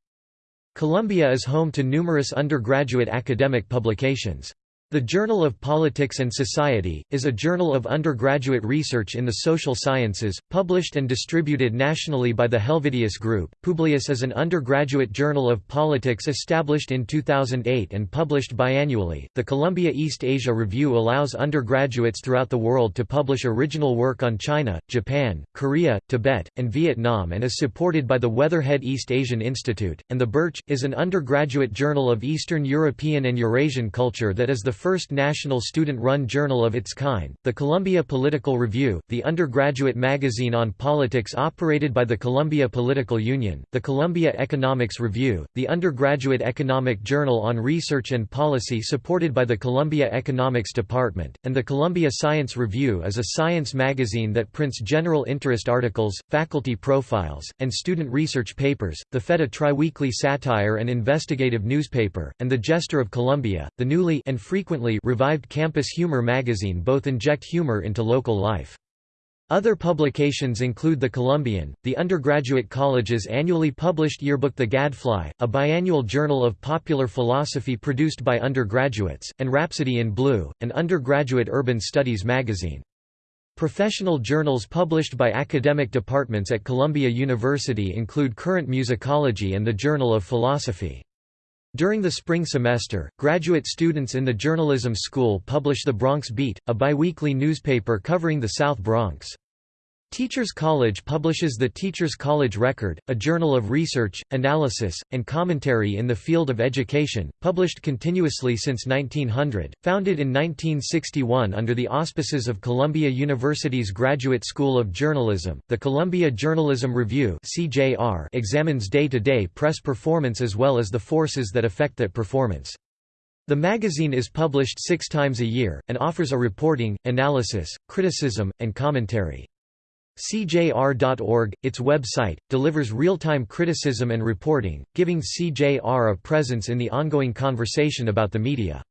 Columbia is home to numerous undergraduate academic publications. The Journal of Politics and Society, is a journal of undergraduate research in the social sciences, published and distributed nationally by the Helvidius Group. Publius is an undergraduate journal of politics established in 2008 and published biannually. The Columbia East Asia Review allows undergraduates throughout the world to publish original work on China, Japan, Korea, Tibet, and Vietnam and is supported by the Weatherhead East Asian Institute. And The Birch, is an undergraduate journal of Eastern European and Eurasian culture that is the first national student-run journal of its kind, the Columbia Political Review, the undergraduate magazine on politics operated by the Columbia Political Union, the Columbia Economics Review, the undergraduate economic journal on research and policy supported by the Columbia Economics Department, and the Columbia Science Review is a science magazine that prints general interest articles, faculty profiles, and student research papers, the Feta Triweekly satire and investigative newspaper, and the Jester of Columbia, the newly and frequent frequently revived campus humor magazine both inject humor into local life. Other publications include The Columbian, the undergraduate college's annually published yearbook The Gadfly, a biannual journal of popular philosophy produced by undergraduates, and Rhapsody in Blue, an undergraduate urban studies magazine. Professional journals published by academic departments at Columbia University include Current Musicology and the Journal of Philosophy. During the spring semester, graduate students in the journalism school publish the Bronx Beat, a biweekly newspaper covering the South Bronx. Teachers College publishes the Teachers College Record, a journal of research, analysis, and commentary in the field of education, published continuously since 1900. Founded in 1961 under the auspices of Columbia University's Graduate School of Journalism, the Columbia Journalism Review (CJR) examines day-to-day -day press performance as well as the forces that affect that performance. The magazine is published six times a year, and offers a reporting, analysis, criticism, and commentary. CJR.org, its website, delivers real-time criticism and reporting, giving CJR a presence in the ongoing conversation about the media.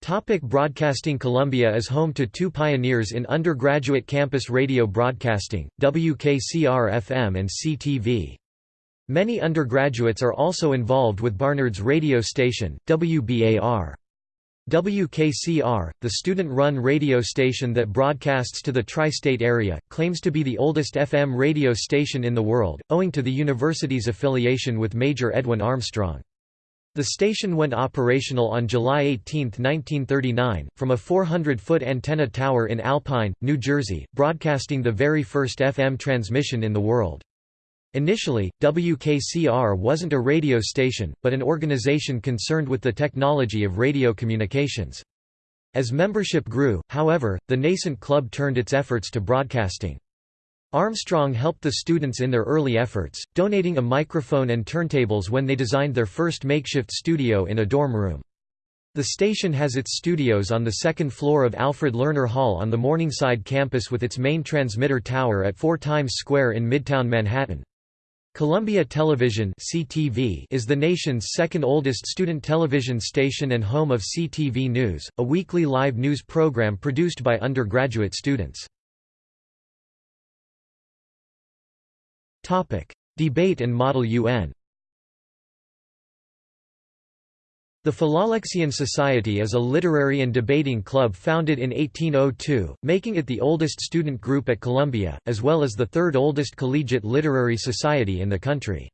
Topic broadcasting Columbia is home to two pioneers in undergraduate campus radio broadcasting, WKCR-FM and CTV. Many undergraduates are also involved with Barnard's radio station, WBAR. WKCR, the student-run radio station that broadcasts to the tri-state area, claims to be the oldest FM radio station in the world, owing to the university's affiliation with Major Edwin Armstrong. The station went operational on July 18, 1939, from a 400-foot antenna tower in Alpine, New Jersey, broadcasting the very first FM transmission in the world. Initially, WKCR wasn't a radio station, but an organization concerned with the technology of radio communications. As membership grew, however, the nascent club turned its efforts to broadcasting. Armstrong helped the students in their early efforts, donating a microphone and turntables when they designed their first makeshift studio in a dorm room. The station has its studios on the second floor of Alfred Lerner Hall on the Morningside campus with its main transmitter tower at 4 Times Square in Midtown Manhattan. Columbia Television (CTV) is the nation's second oldest student television station and home of CTV News, a weekly live news program produced by undergraduate students. Topic: Debate and Model UN. The Philalexian Society is a literary and debating club founded in 1802, making it the oldest student group at Columbia, as well as the third oldest collegiate literary society in the country.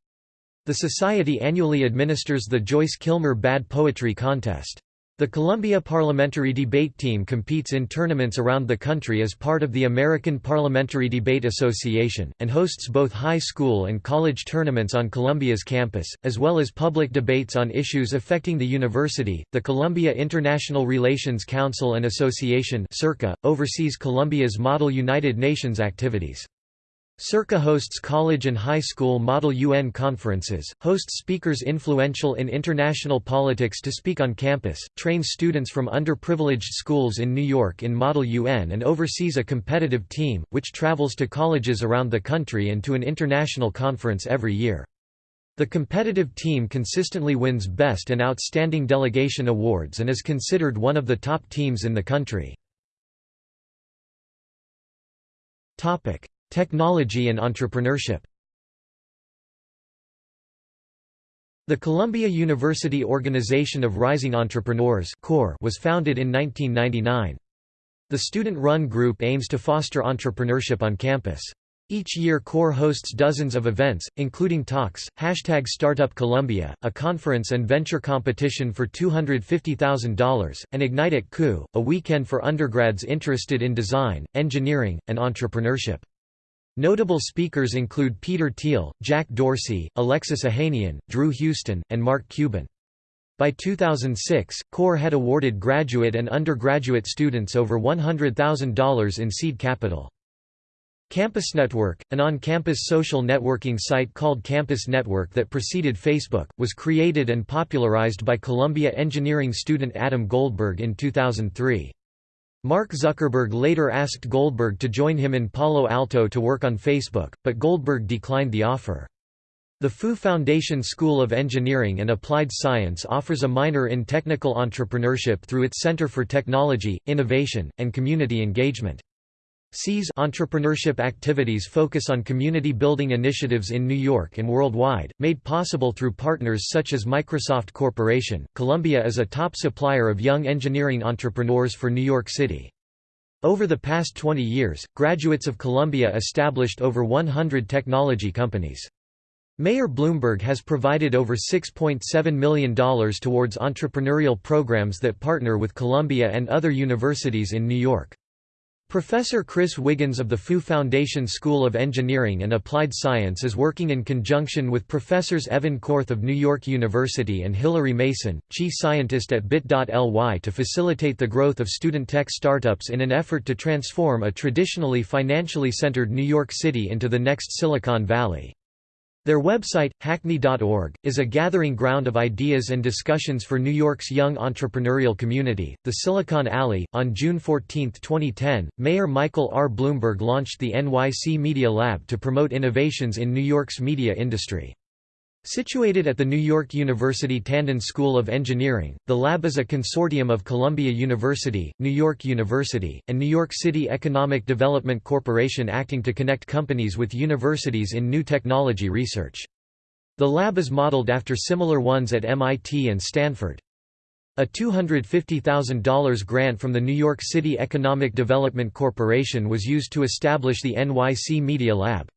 The society annually administers the Joyce Kilmer Bad Poetry Contest. The Columbia Parliamentary Debate Team competes in tournaments around the country as part of the American Parliamentary Debate Association, and hosts both high school and college tournaments on Columbia's campus, as well as public debates on issues affecting the university. The Columbia International Relations Council and Association oversees Columbia's Model United Nations activities. Circa hosts college and high school Model UN conferences, hosts speakers influential in international politics to speak on campus, trains students from underprivileged schools in New York in Model UN and oversees a competitive team, which travels to colleges around the country and to an international conference every year. The competitive team consistently wins Best and Outstanding Delegation awards and is considered one of the top teams in the country. Technology and entrepreneurship The Columbia University Organization of Rising Entrepreneurs was founded in 1999. The student-run group aims to foster entrepreneurship on campus. Each year CORE hosts dozens of events, including talks, hashtag Startup Columbia, a conference and venture competition for $250,000, and Ignite at CU, a weekend for undergrads interested in design, engineering, and entrepreneurship. Notable speakers include Peter Thiel, Jack Dorsey, Alexis Ohanian, Drew Houston, and Mark Cuban. By 2006, CORE had awarded graduate and undergraduate students over $100,000 in seed capital. Campus Network, an on-campus social networking site called Campus Network that preceded Facebook, was created and popularized by Columbia engineering student Adam Goldberg in 2003. Mark Zuckerberg later asked Goldberg to join him in Palo Alto to work on Facebook, but Goldberg declined the offer. The Fu Foundation School of Engineering and Applied Science offers a minor in technical entrepreneurship through its Center for Technology, Innovation, and Community Engagement. CE's entrepreneurship activities focus on community building initiatives in New York and worldwide, made possible through partners such as Microsoft Corporation. Columbia is a top supplier of young engineering entrepreneurs for New York City. Over the past 20 years, graduates of Columbia established over 100 technology companies. Mayor Bloomberg has provided over $6.7 million towards entrepreneurial programs that partner with Columbia and other universities in New York. Professor Chris Wiggins of the Fu Foundation School of Engineering and Applied Science is working in conjunction with Professors Evan Korth of New York University and Hilary Mason, chief scientist at bit.ly to facilitate the growth of student tech startups in an effort to transform a traditionally financially centered New York City into the next Silicon Valley. Their website, hackNY.org, is a gathering ground of ideas and discussions for New York's young entrepreneurial community. The Silicon Alley. On June 14, 2010, Mayor Michael R. Bloomberg launched the NYC Media Lab to promote innovations in New York's media industry. Situated at the New York University Tandon School of Engineering, the lab is a consortium of Columbia University, New York University, and New York City Economic Development Corporation acting to connect companies with universities in new technology research. The lab is modeled after similar ones at MIT and Stanford. A $250,000 grant from the New York City Economic Development Corporation was used to establish the NYC Media Lab.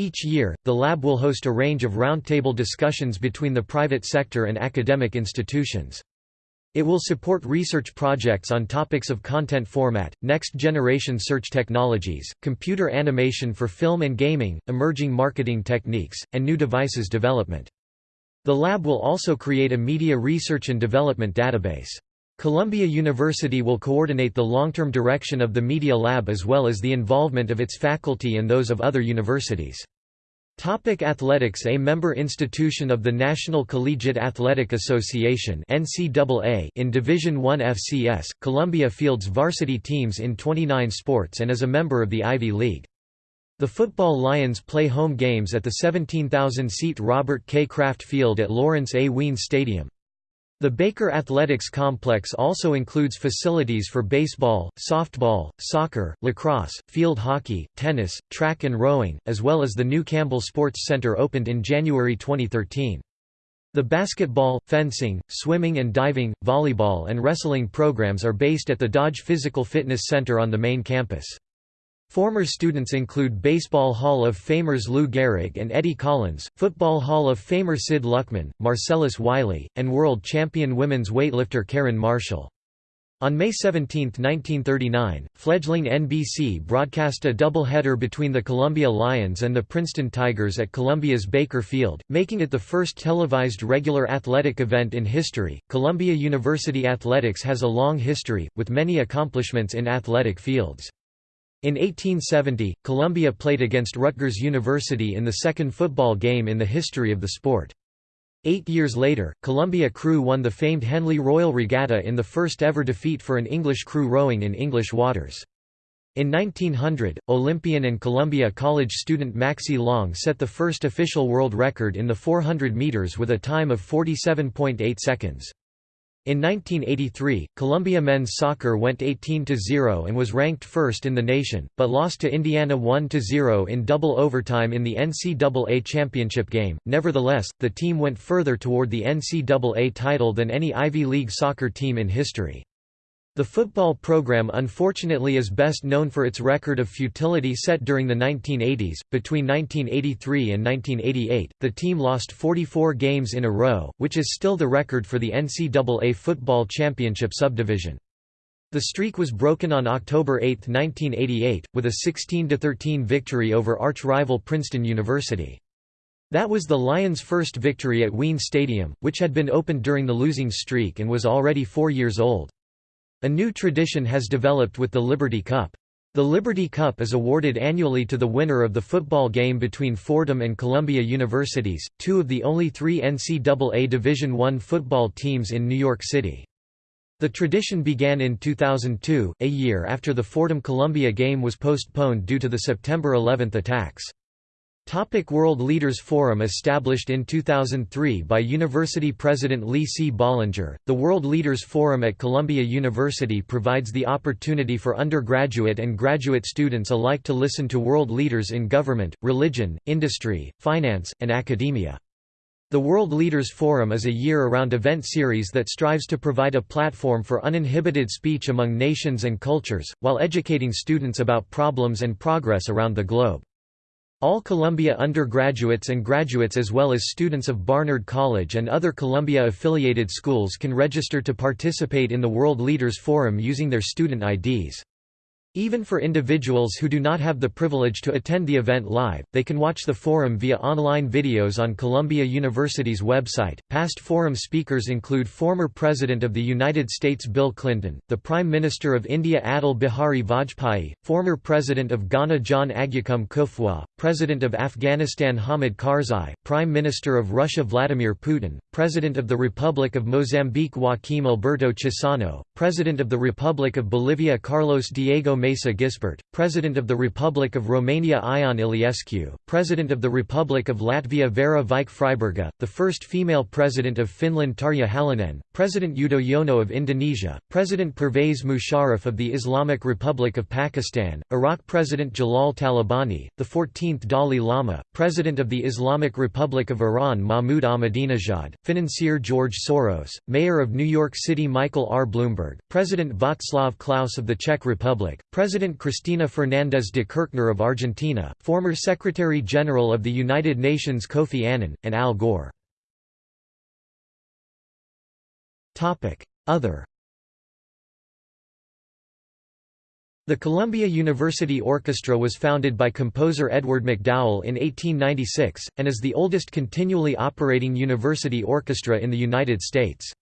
Each year, the lab will host a range of roundtable discussions between the private sector and academic institutions. It will support research projects on topics of content format, next-generation search technologies, computer animation for film and gaming, emerging marketing techniques, and new devices development. The lab will also create a media research and development database. Columbia University will coordinate the long-term direction of the Media Lab as well as the involvement of its faculty and those of other universities. Topic athletics A member institution of the National Collegiate Athletic Association NCAA in Division I FCS, Columbia fields varsity teams in 29 sports and is a member of the Ivy League. The Football Lions play home games at the 17,000-seat Robert K. Kraft Field at Lawrence A. Wien Stadium. The Baker Athletics Complex also includes facilities for baseball, softball, soccer, lacrosse, field hockey, tennis, track and rowing, as well as the new Campbell Sports Center opened in January 2013. The basketball, fencing, swimming and diving, volleyball and wrestling programs are based at the Dodge Physical Fitness Center on the main campus. Former students include Baseball Hall of Famers Lou Gehrig and Eddie Collins, Football Hall of Famer Sid Luckman, Marcellus Wiley, and world champion women's weightlifter Karyn Marshall. On May 17, 1939, fledgling NBC broadcast a doubleheader between the Columbia Lions and the Princeton Tigers at Columbia's Baker Field, making it the first televised regular athletic event in history. Columbia University athletics has a long history, with many accomplishments in athletic fields. In 1870, Columbia played against Rutgers University in the second football game in the history of the sport. Eight years later, Columbia crew won the famed Henley Royal Regatta in the first ever defeat for an English crew rowing in English waters. In 1900, Olympian and Columbia College student Maxie Long set the first official world record in the 400 meters with a time of 47.8 seconds. In 1983, Columbia men's soccer went 18-0 and was ranked first in the nation, but lost to Indiana 1-0 in double overtime in the NCAA championship game. Nevertheless, the team went further toward the NCAA title than any Ivy League soccer team in history. The football program unfortunately is best known for its record of futility set during the 1980s. Between 1983 and 1988, the team lost 44 games in a row, which is still the record for the NCAA football championship subdivision. The streak was broken on October 8, 1988, with a 16–13 victory over arch-rival Princeton University. That was the Lions' first victory at Wien Stadium, which had been opened during the losing streak and was already four years old. A new tradition has developed with the Liberty Cup. The Liberty Cup is awarded annually to the winner of the football game between Fordham and Columbia Universities, two of the only three NCAA Division I football teams in New York City. The tradition began in 2002, a year after the Fordham-Columbia game was postponed due to the September 11 attacks. Topic World Leaders Forum Established in 2003 by University President Lee C. Bollinger, the World Leaders Forum at Columbia University provides the opportunity for undergraduate and graduate students alike to listen to world leaders in government, religion, industry, finance, and academia. The World Leaders Forum is a year-round event series that strives to provide a platform for uninhibited speech among nations and cultures, while educating students about problems and progress around the globe. All Columbia undergraduates and graduates as well as students of Barnard College and other Columbia-affiliated schools can register to participate in the World Leaders Forum using their student IDs. Even for individuals who do not have the privilege to attend the event live, they can watch the forum via online videos on Columbia University's website. Past forum speakers include former President of the United States Bill Clinton, the Prime Minister of India Atal Bihari Vajpayee, former President of Ghana John Agyekum Kufuor, President of Afghanistan Hamid Karzai, Prime Minister of Russia Vladimir Putin, President of the Republic of Mozambique Joaquim Alberto Chissano, President of the Republic of Bolivia Carlos Diego Mesa Gispert, President of the Republic of Romania Ion Iliescu, President of the Republic of Latvia Vaira Vike Freiberga, the first female President of Finland Tarja Halonen, President Yudhoyono of Indonesia, President Pervez Musharraf of the Islamic Republic of Pakistan, Iraq President Jalal Talabani, the 14th Dalai Lama, President of the Islamic Republic of Iran Mahmoud Ahmadinejad, financier George Soros, Mayor of New York City Michael R. Bloomberg, President Václav Klaus of the Czech Republic, President Cristina Fernández de Kirchner of Argentina, former Secretary-General of the United Nations Kofi Annan, and Al Gore. Other The Columbia University Orchestra was founded by composer Edward MacDowell in 1896, and is the oldest continually operating university orchestra in the United States.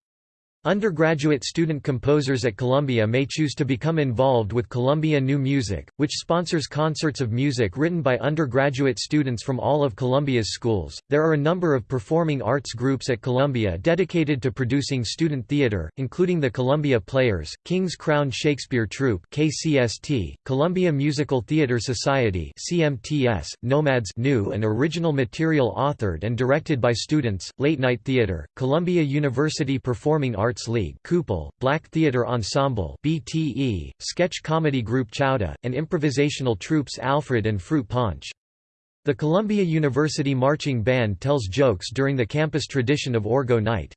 Undergraduate student composers at Columbia may choose to become involved with Columbia New Music, which sponsors concerts of music written by undergraduate students from all of Columbia's schools. There are a number of performing arts groups at Columbia dedicated to producing student theater, including the Columbia Players, King's Crown Shakespeare Troupe (KCST), Columbia Musical Theater Society (CMTS), Nomads new and original material authored and directed by students, Late Night Theater, Columbia University Performing Arts Arts League CUPAL, Black Theatre Ensemble BTE, sketch comedy group Chowdah, and improvisational troupes Alfred and Fruit Punch. The Columbia University Marching Band tells jokes during the campus tradition of Orgo Night.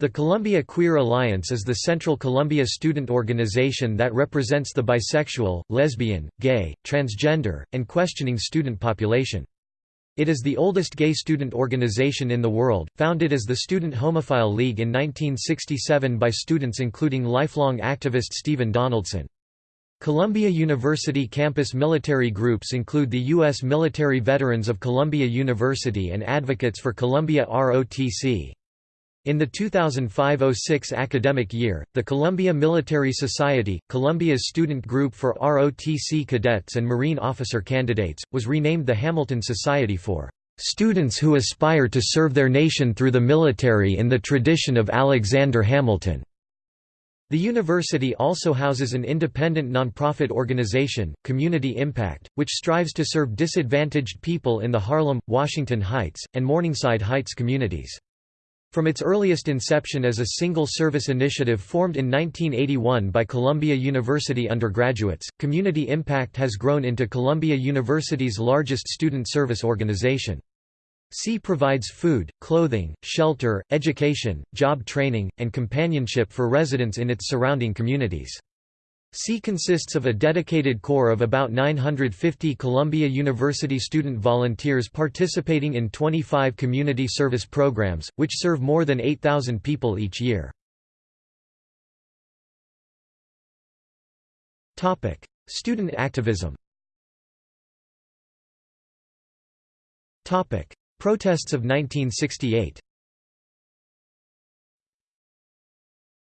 The Columbia Queer Alliance is the central Columbia student organization that represents the bisexual, lesbian, gay, transgender, and questioning student population. It is the oldest gay student organization in the world, founded as the Student Homophile League in 1967 by students including lifelong activist Stephen Donaldson. Columbia University campus military groups include the U.S. Military Veterans of Columbia University and Advocates for Columbia ROTC. In the 2005–06 academic year, the Columbia Military Society, Columbia's student group for ROTC cadets and Marine officer candidates, was renamed the Hamilton Society for "...students who aspire to serve their nation through the military in the tradition of Alexander Hamilton." The university also houses an independent nonprofit organization, Community Impact, which strives to serve disadvantaged people in the Harlem, Washington Heights, and Morningside Heights communities. From its earliest inception as a single-service initiative formed in 1981 by Columbia University undergraduates, Community Impact has grown into Columbia University's largest student service organization. C provides food, clothing, shelter, education, job training, and companionship for residents in its surrounding communities. C consists of a dedicated core of about 950 Columbia University student volunteers participating in 25 community service programs, which serve more than 8,000 people each year. Student activism Protests of 1968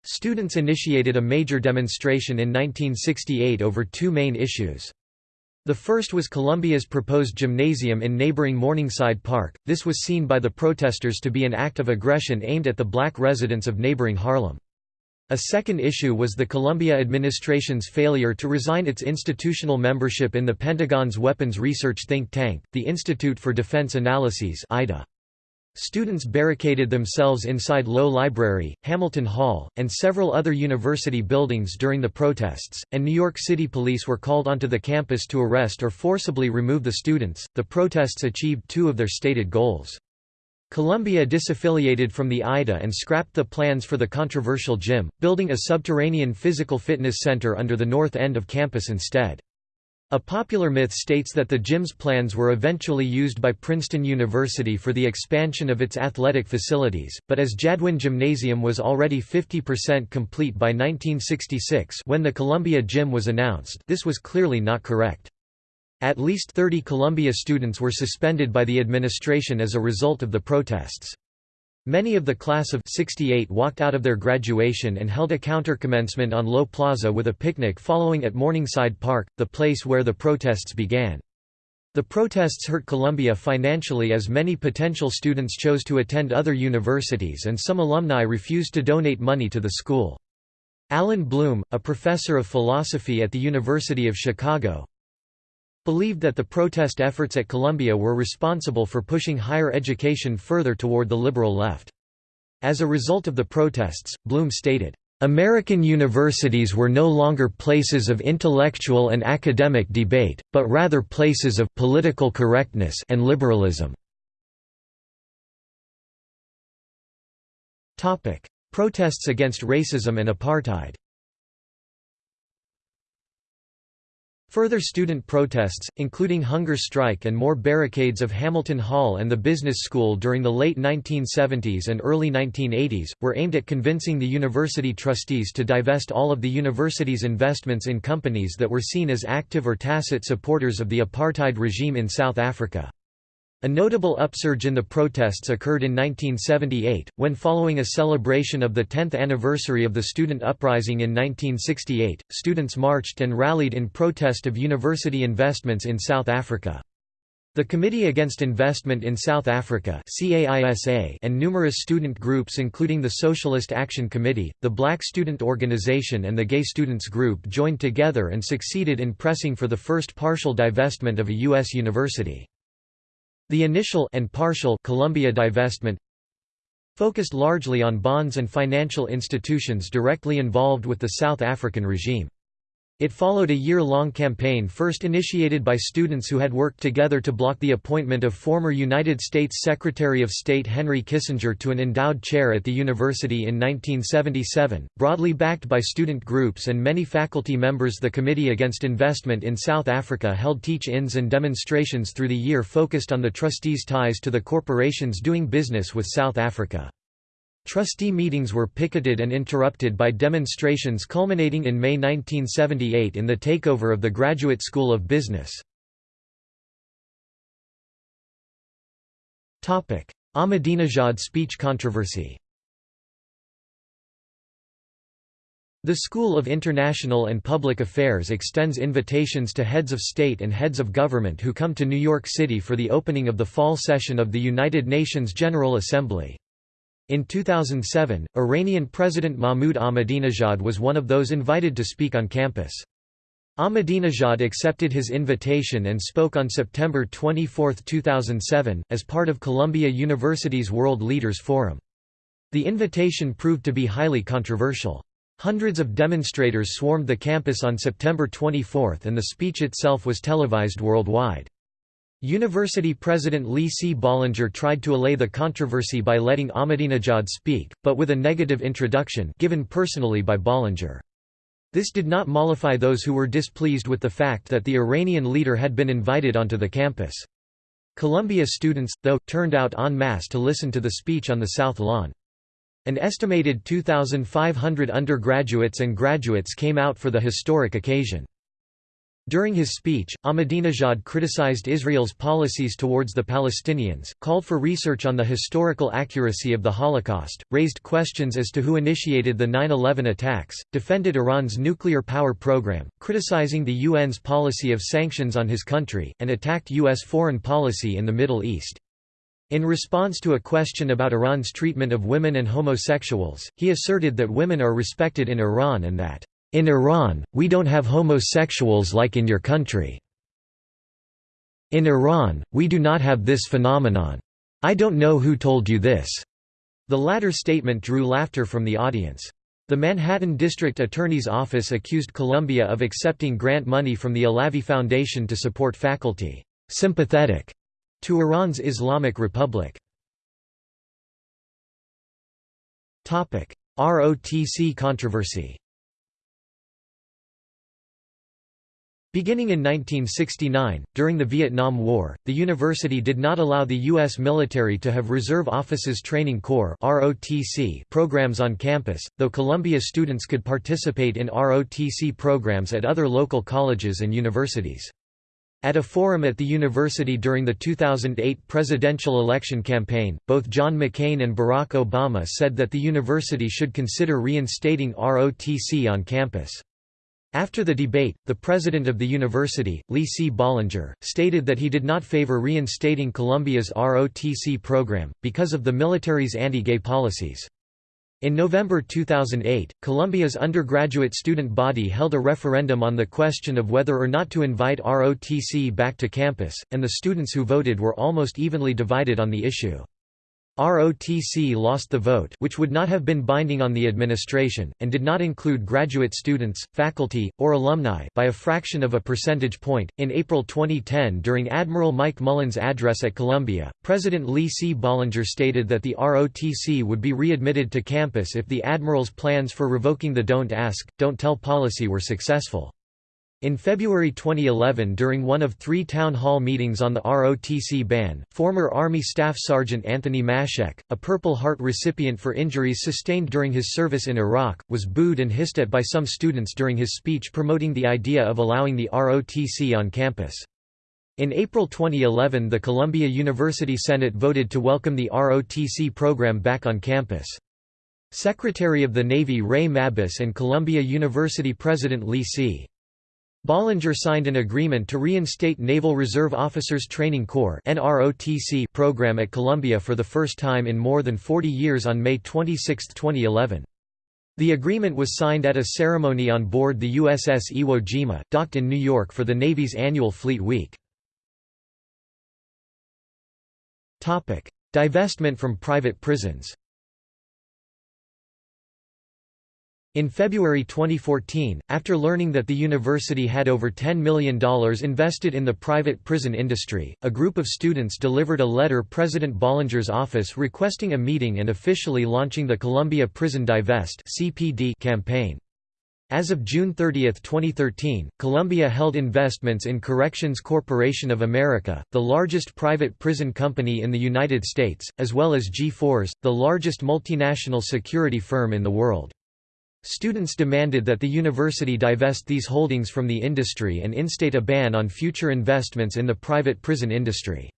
Students initiated a major demonstration in 1968 over two main issues. The first was Columbia's proposed gymnasium in neighboring Morningside Park. This was seen by the protesters to be an act of aggression aimed at the black residents of neighboring Harlem. A second issue was the Columbia administration's failure to resign its institutional membership in the Pentagon's weapons research think tank, the Institute for Defense Analyses (IDA). Students barricaded themselves inside Low Library, Hamilton Hall, and several other university buildings during the protests, and New York City police were called onto the campus to arrest or forcibly remove the students. The protests achieved two of their stated goals. Columbia disaffiliated from the IDA and scrapped the plans for the controversial gym, building a subterranean physical fitness center under the north end of campus instead. A popular myth states that the gym's plans were eventually used by Princeton University for the expansion of its athletic facilities, but as Jadwin Gymnasium was already 50% complete by 1966 when the Columbia Gym was announced this was clearly not correct. At least 30 Columbia students were suspended by the administration as a result of the protests. Many of the class of 68 walked out of their graduation and held a counter-commencement on Low Plaza with a picnic following at Morningside Park, the place where the protests began. The protests hurt Columbia financially as many potential students chose to attend other universities and some alumni refused to donate money to the school. Allan Bloom, a professor of philosophy at the University of Chicago, believed that the protest efforts at Columbia were responsible for pushing higher education further toward the liberal left. As a result of the protests, Bloom stated, American universities were no longer places of intellectual and academic debate, but rather places of political correctness and liberalism. Protests against racism and apartheid Further student protests, including hunger strike and more barricades of Hamilton Hall and the Business School during the late 1970s and early 1980s, were aimed at convincing the university trustees to divest all of the university's investments in companies that were seen as active or tacit supporters of the apartheid regime in South Africa. A notable upsurge in the protests occurred in 1978, when following a celebration of the 10th anniversary of the student uprising in 1968, students marched and rallied in protest of university investments in South Africa. The Committee Against Investment in South Africa and numerous student groups including the Socialist Action Committee, the Black Student Organization and the Gay Students Group joined together and succeeded in pressing for the first partial divestment of a U.S. university. The initial and partial Columbia divestment focused largely on bonds and financial institutions directly involved with the South African regime. It followed a year-long campaign first initiated by students who had worked together to block the appointment of former United States Secretary of State Henry Kissinger to an endowed chair at the university in 1977, broadly backed by student groups and many faculty members the Committee Against Investment in South Africa held teach-ins and demonstrations through the year focused on the trustees' ties to the corporations doing business with South Africa. Trustee meetings were picketed and interrupted by demonstrations culminating in May 1978 in the takeover of the Graduate School of Business. Ahmadinejad speech controversy The School of International and Public Affairs extends invitations to heads of state and heads of government who come to New York City for the opening of the fall session of the United Nations General Assembly. In 2007, Iranian President Mahmoud Ahmadinejad was one of those invited to speak on campus. Ahmadinejad accepted his invitation and spoke on September 24, 2007, as part of Columbia University's World Leaders Forum. The invitation proved to be highly controversial. Hundreds of demonstrators swarmed the campus on September 24 and the speech itself was televised worldwide. University President Lee C. Bollinger tried to allay the controversy by letting Ahmadinejad speak, but with a negative introduction given personally by Bollinger. This did not mollify those who were displeased with the fact that the Iranian leader had been invited onto the campus. Columbia students, though, turned out en masse to listen to the speech on the South Lawn. An estimated 2,500 undergraduates and graduates came out for the historic occasion. During his speech, Ahmadinejad criticized Israel's policies towards the Palestinians, called for research on the historical accuracy of the Holocaust, raised questions as to who initiated the 9-11 attacks, defended Iran's nuclear power program, criticizing the UN's policy of sanctions on his country, and attacked U.S. foreign policy in the Middle East. In response to a question about Iran's treatment of women and homosexuals, he asserted that women are respected in Iran and that in Iran, we don't have homosexuals like in your country. In Iran, we do not have this phenomenon. I don't know who told you this." The latter statement drew laughter from the audience. The Manhattan District Attorney's Office accused Columbia of accepting grant money from the Alavi Foundation to support faculty sympathetic to Iran's Islamic Republic. ROTC controversy Beginning in 1969, during the Vietnam War, the university did not allow the U.S. military to have Reserve Officers Training Corps programs on campus, though Columbia students could participate in ROTC programs at other local colleges and universities. At a forum at the university during the 2008 presidential election campaign, both John McCain and Barack Obama said that the university should consider reinstating ROTC on campus. After the debate, the president of the university, Lee C. Bollinger, stated that he did not favor reinstating Columbia's ROTC program, because of the military's anti-gay policies. In November 2008, Columbia's undergraduate student body held a referendum on the question of whether or not to invite ROTC back to campus, and the students who voted were almost evenly divided on the issue. ROTC lost the vote which would not have been binding on the administration, and did not include graduate students, faculty, or alumni by a fraction of a percentage point. In April 2010 during Admiral Mike Mullen's address at Columbia, President Lee C. Bollinger stated that the ROTC would be readmitted to campus if the Admiral's plans for revoking the Don't Ask, Don't Tell policy were successful. In February 2011 during one of three town hall meetings on the ROTC ban, former Army Staff Sergeant Anthony Maschek, a Purple Heart recipient for injuries sustained during his service in Iraq, was booed and hissed at by some students during his speech promoting the idea of allowing the ROTC on campus. In April 2011 the Columbia University Senate voted to welcome the ROTC program back on campus. Secretary of the Navy Ray Mabus and Columbia University President Lee C. Bollinger signed an agreement to reinstate Naval Reserve Officers Training Corps program at Columbia for the first time in more than 40 years on May 26, 2011. The agreement was signed at a ceremony on board the USS Iwo Jima, docked in New York for the Navy's annual Fleet Week. Divestment from private prisons In February 2014, after learning that the university had over $10 million invested in the private prison industry, a group of students delivered a letter to President Bollinger's office requesting a meeting and officially launching the Columbia Prison Divest campaign. As of June 30, 2013, Columbia held investments in Corrections Corporation of America, the largest private prison company in the United States, as well as G4S, the largest multinational security firm in the world. Students demanded that the university divest these holdings from the industry and instate a ban on future investments in the private prison industry.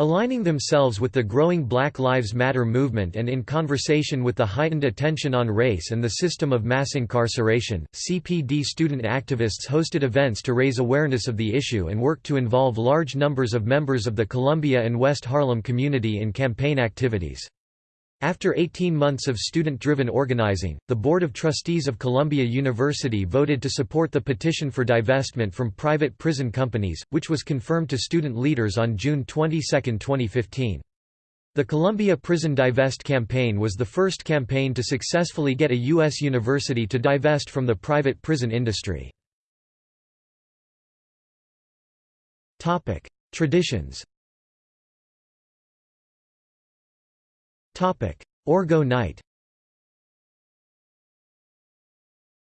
Aligning themselves with the growing Black Lives Matter movement and in conversation with the heightened attention on race and the system of mass incarceration, CPD student activists hosted events to raise awareness of the issue and worked to involve large numbers of members of the Columbia and West Harlem community in campaign activities. After 18 months of student-driven organizing, the Board of Trustees of Columbia University voted to support the petition for divestment from private prison companies, which was confirmed to student leaders on June 22, 2015. The Columbia Prison Divest campaign was the first campaign to successfully get a U.S. university to divest from the private prison industry. Traditions Orgo Night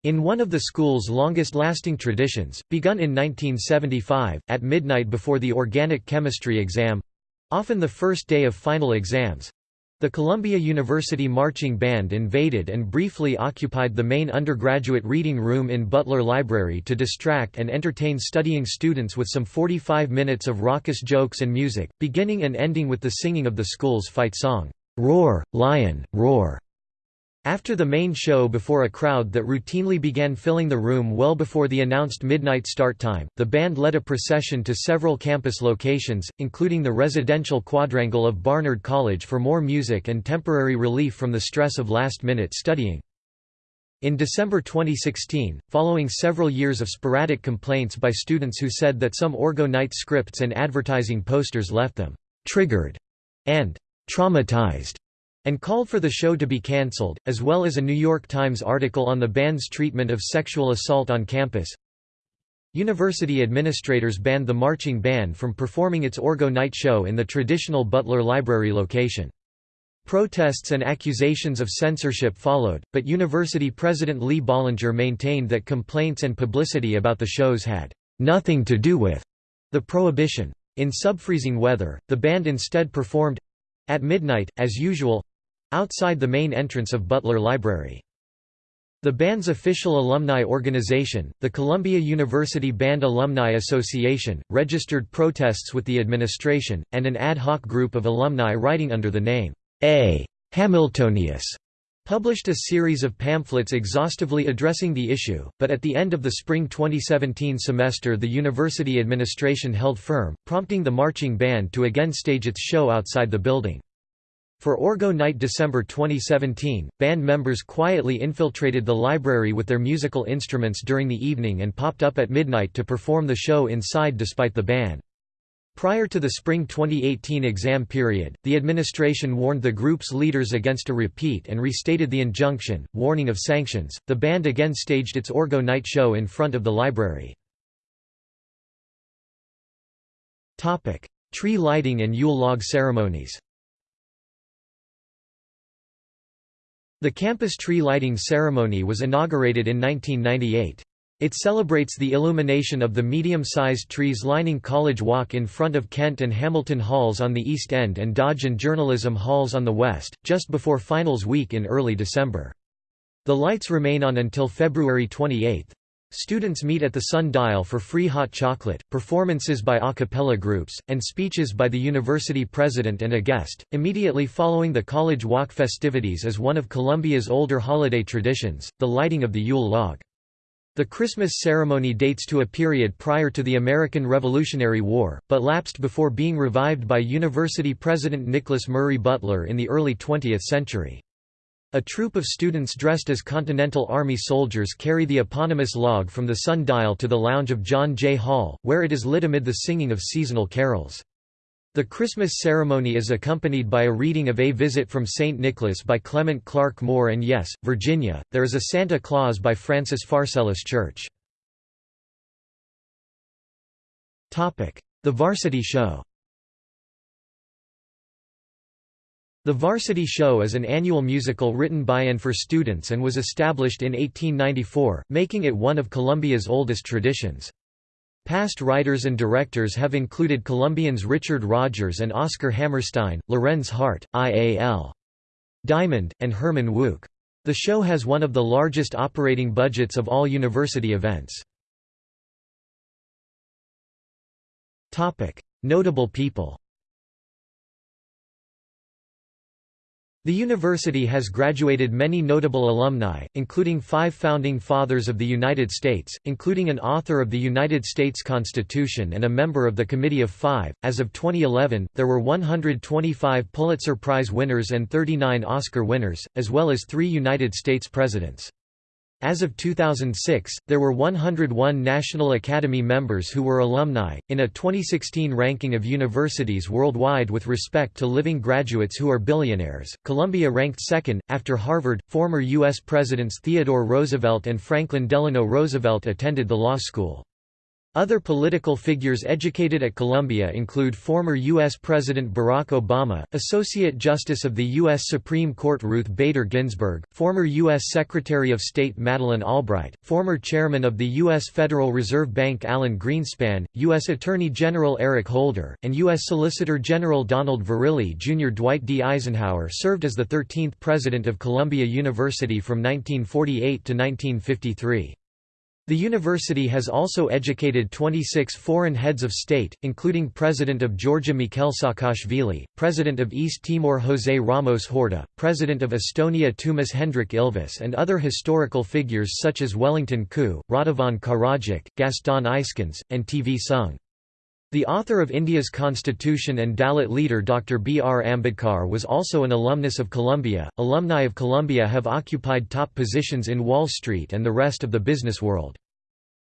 In one of the school's longest-lasting traditions, begun in 1975, at midnight before the organic chemistry exam—often the first day of final exams, the Columbia University Marching Band invaded and briefly occupied the main undergraduate reading room in Butler Library to distract and entertain studying students with some 45 minutes of raucous jokes and music, beginning and ending with the singing of the school's fight song. Roar, Lion, Roar. After the main show before a crowd that routinely began filling the room well before the announced midnight start time, the band led a procession to several campus locations, including the residential quadrangle of Barnard College for more music and temporary relief from the stress of last-minute studying. In December 2016, following several years of sporadic complaints by students who said that some Orgo Night scripts and advertising posters left them «triggered» and traumatized and called for the show to be cancelled, as well as a New York Times article on the band's treatment of sexual assault on campus. University administrators banned the marching band from performing its Orgo night show in the traditional Butler Library location. Protests and accusations of censorship followed, but university president Lee Bollinger maintained that complaints and publicity about the shows had nothing to do with the prohibition. In subfreezing weather, the band instead performed at midnight, as usual outside the main entrance of Butler Library. The band's official alumni organization, the Columbia University Band Alumni Association, registered protests with the administration, and an ad hoc group of alumni writing under the name A. Hamiltonius published a series of pamphlets exhaustively addressing the issue, but at the end of the spring 2017 semester the university administration held firm, prompting the marching band to again stage its show outside the building. For Orgo Night December 2017, band members quietly infiltrated the library with their musical instruments during the evening and popped up at midnight to perform the show inside despite the ban. Prior to the spring 2018 exam period, the administration warned the group's leaders against a repeat and restated the injunction, warning of sanctions. The band again staged its Orgo night show in front of the library. Topic: Tree lighting and Yule log ceremonies. The campus tree lighting ceremony was inaugurated in 1998. It celebrates the illumination of the medium-sized trees lining College Walk in front of Kent and Hamilton Halls on the east end and Dodge and Journalism Halls on the west, just before finals week in early December. The lights remain on until February 28. Students meet at the Sun-Dial for free hot chocolate, performances by a cappella groups, and speeches by the university president and a guest. Immediately following the College Walk festivities is one of Columbia's older holiday traditions, the lighting of the Yule log. The Christmas ceremony dates to a period prior to the American Revolutionary War, but lapsed before being revived by university president Nicholas Murray Butler in the early 20th century. A troop of students dressed as Continental Army soldiers carry the eponymous log from the sun-dial to the lounge of John Jay Hall, where it is lit amid the singing of seasonal carols. The Christmas ceremony is accompanied by a reading of A Visit from St. Nicholas by Clement Clarke Moore and Yes, Virginia, there is a Santa Claus by Francis Pharcellus Church. The Varsity Show The Varsity Show is an annual musical written by and for students and was established in 1894, making it one of Columbia's oldest traditions. Past writers and directors have included Columbians Richard Rodgers and Oscar Hammerstein, Lorenz Hart, I.A.L. Diamond, and Herman Wouk. The show has one of the largest operating budgets of all university events. Notable people The university has graduated many notable alumni, including five Founding Fathers of the United States, including an author of the United States Constitution and a member of the Committee of Five. As of 2011, there were 125 Pulitzer Prize winners and 39 Oscar winners, as well as three United States presidents. As of 2006, there were 101 National Academy members who were alumni. In a 2016 ranking of universities worldwide with respect to living graduates who are billionaires, Columbia ranked second, after Harvard. Former U.S. Presidents Theodore Roosevelt and Franklin Delano Roosevelt attended the law school. Other political figures educated at Columbia include former U.S. President Barack Obama, Associate Justice of the U.S. Supreme Court Ruth Bader Ginsburg, former U.S. Secretary of State Madeleine Albright, former Chairman of the U.S. Federal Reserve Bank Alan Greenspan, U.S. Attorney General Eric Holder, and U.S. Solicitor General Donald Verrilli Jr. Dwight D. Eisenhower served as the 13th President of Columbia University from 1948 to 1953. The university has also educated 26 foreign heads of state, including President of Georgia Mikhail Saakashvili, President of East Timor José Ramos Horta, President of Estonia Toomas Hendrik Ilves and other historical figures such as Wellington Koo, Radovan Karadzic, Gaston Eyskens, and T.V. Soong. The author of India's constitution and Dalit leader Dr. B. R. Ambedkar was also an alumnus of Columbia. Alumni of Columbia have occupied top positions in Wall Street and the rest of the business world.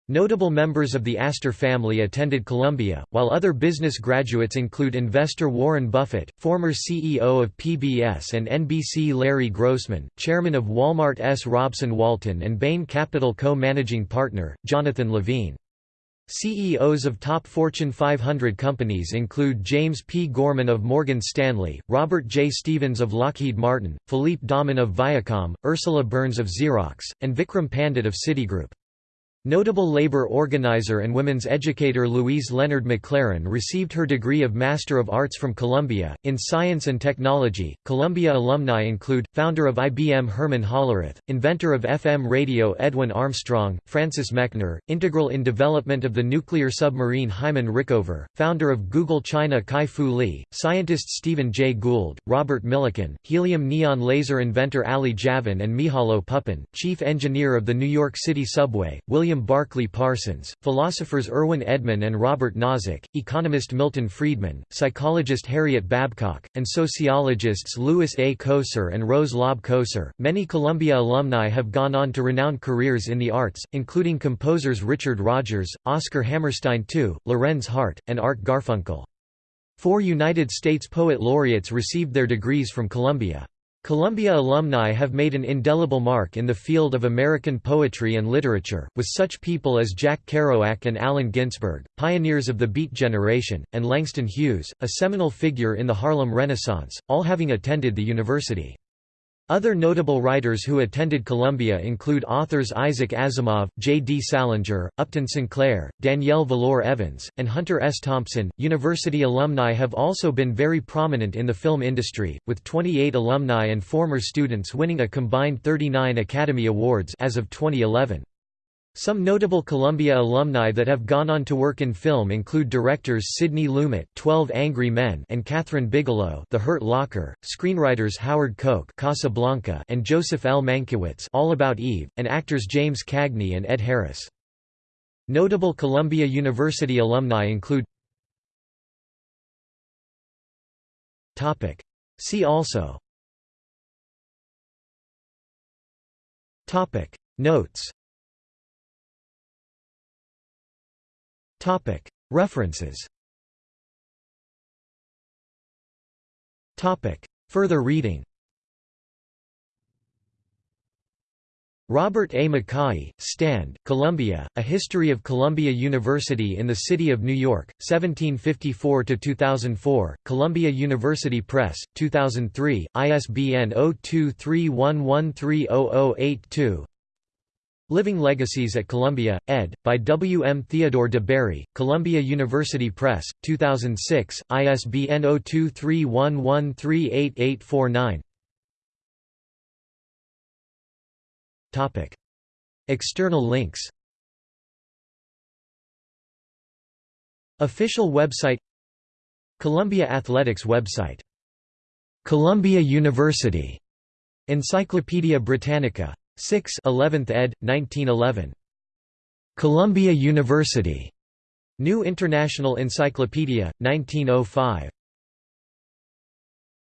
Notable members of the Astor family attended Columbia, while other business graduates include investor Warren Buffett, former CEO of PBS and NBC Larry Grossman, chairman of Walmart S. Robson Walton and Bain Capital co-managing partner, Jonathan Lavine. CEOs of top Fortune 500 companies include James P. Gorman of Morgan Stanley, Robert J. Stevens of Lockheed Martin, Philippe Dauman of Viacom, Ursula Burns of Xerox, and Vikram Pandit of Citigroup. Notable labor organizer and women's educator Louise Leonard McLaren received her degree of Master of Arts from Columbia. In science and technology, Columbia alumni include founder of IBM Herman Hollerith, inventor of FM radio Edwin Armstrong, Francis Mechner, integral in development of the nuclear submarine Hyman Rickover, founder of Google China Kai Fu Lee, scientist Stephen Jay Gould, Robert Millikan, helium neon laser inventor Ali Javan and Mihajlo Pupin, chief engineer of the New York City subway, William William Barclay Parsons, philosophers Irwin Edman and Robert Nozick, economist Milton Friedman, psychologist Harriet Babcock, and sociologists Lewis A. Coser and Rose Laub Coser. Many Columbia alumni have gone on to renowned careers in the arts, including composers Richard Rodgers, Oscar Hammerstein II, Lorenz Hart, and Art Garfunkel. Four United States Poet Laureates received their degrees from Columbia. Columbia alumni have made an indelible mark in the field of American poetry and literature, with such people as Jack Kerouac and Allen Ginsberg, pioneers of the Beat generation, and Langston Hughes, a seminal figure in the Harlem Renaissance, all having attended the university. Other notable writers who attended Columbia include authors Isaac Asimov, J. D. Salinger, Upton Sinclair, Danielle Valore Evans, and Hunter S. Thompson. University alumni have also been very prominent in the film industry, with 28 alumni and former students winning a combined 39 Academy Awards as of 2011. Some notable Columbia alumni that have gone on to work in film include directors Sidney Lumet, 12 Angry Men, and Kathryn Bigelow, The Hurt Locker, screenwriters Howard Koch, Casablanca, and Joseph L. Mankiewicz, All About Eve, and actors James Cagney and Ed Harris. Notable Columbia University alumni include Topic. See also Topic Notes References. Further reading. Robert A. Mackay, Stand, Columbia, A History of Columbia University in the City of New York, 1754–2004, Columbia University Press, 2003, ISBN 0231130082 Living Legacies at Columbia, ed., by W. M. Theodore de Bary, Columbia University Press, 2006, ISBN 0231138849 Topic: External links Official website Columbia Athletics website Columbia University Encyclopædia Britannica 6 11th ed. 1911. Columbia University. New International Encyclopedia, 1905.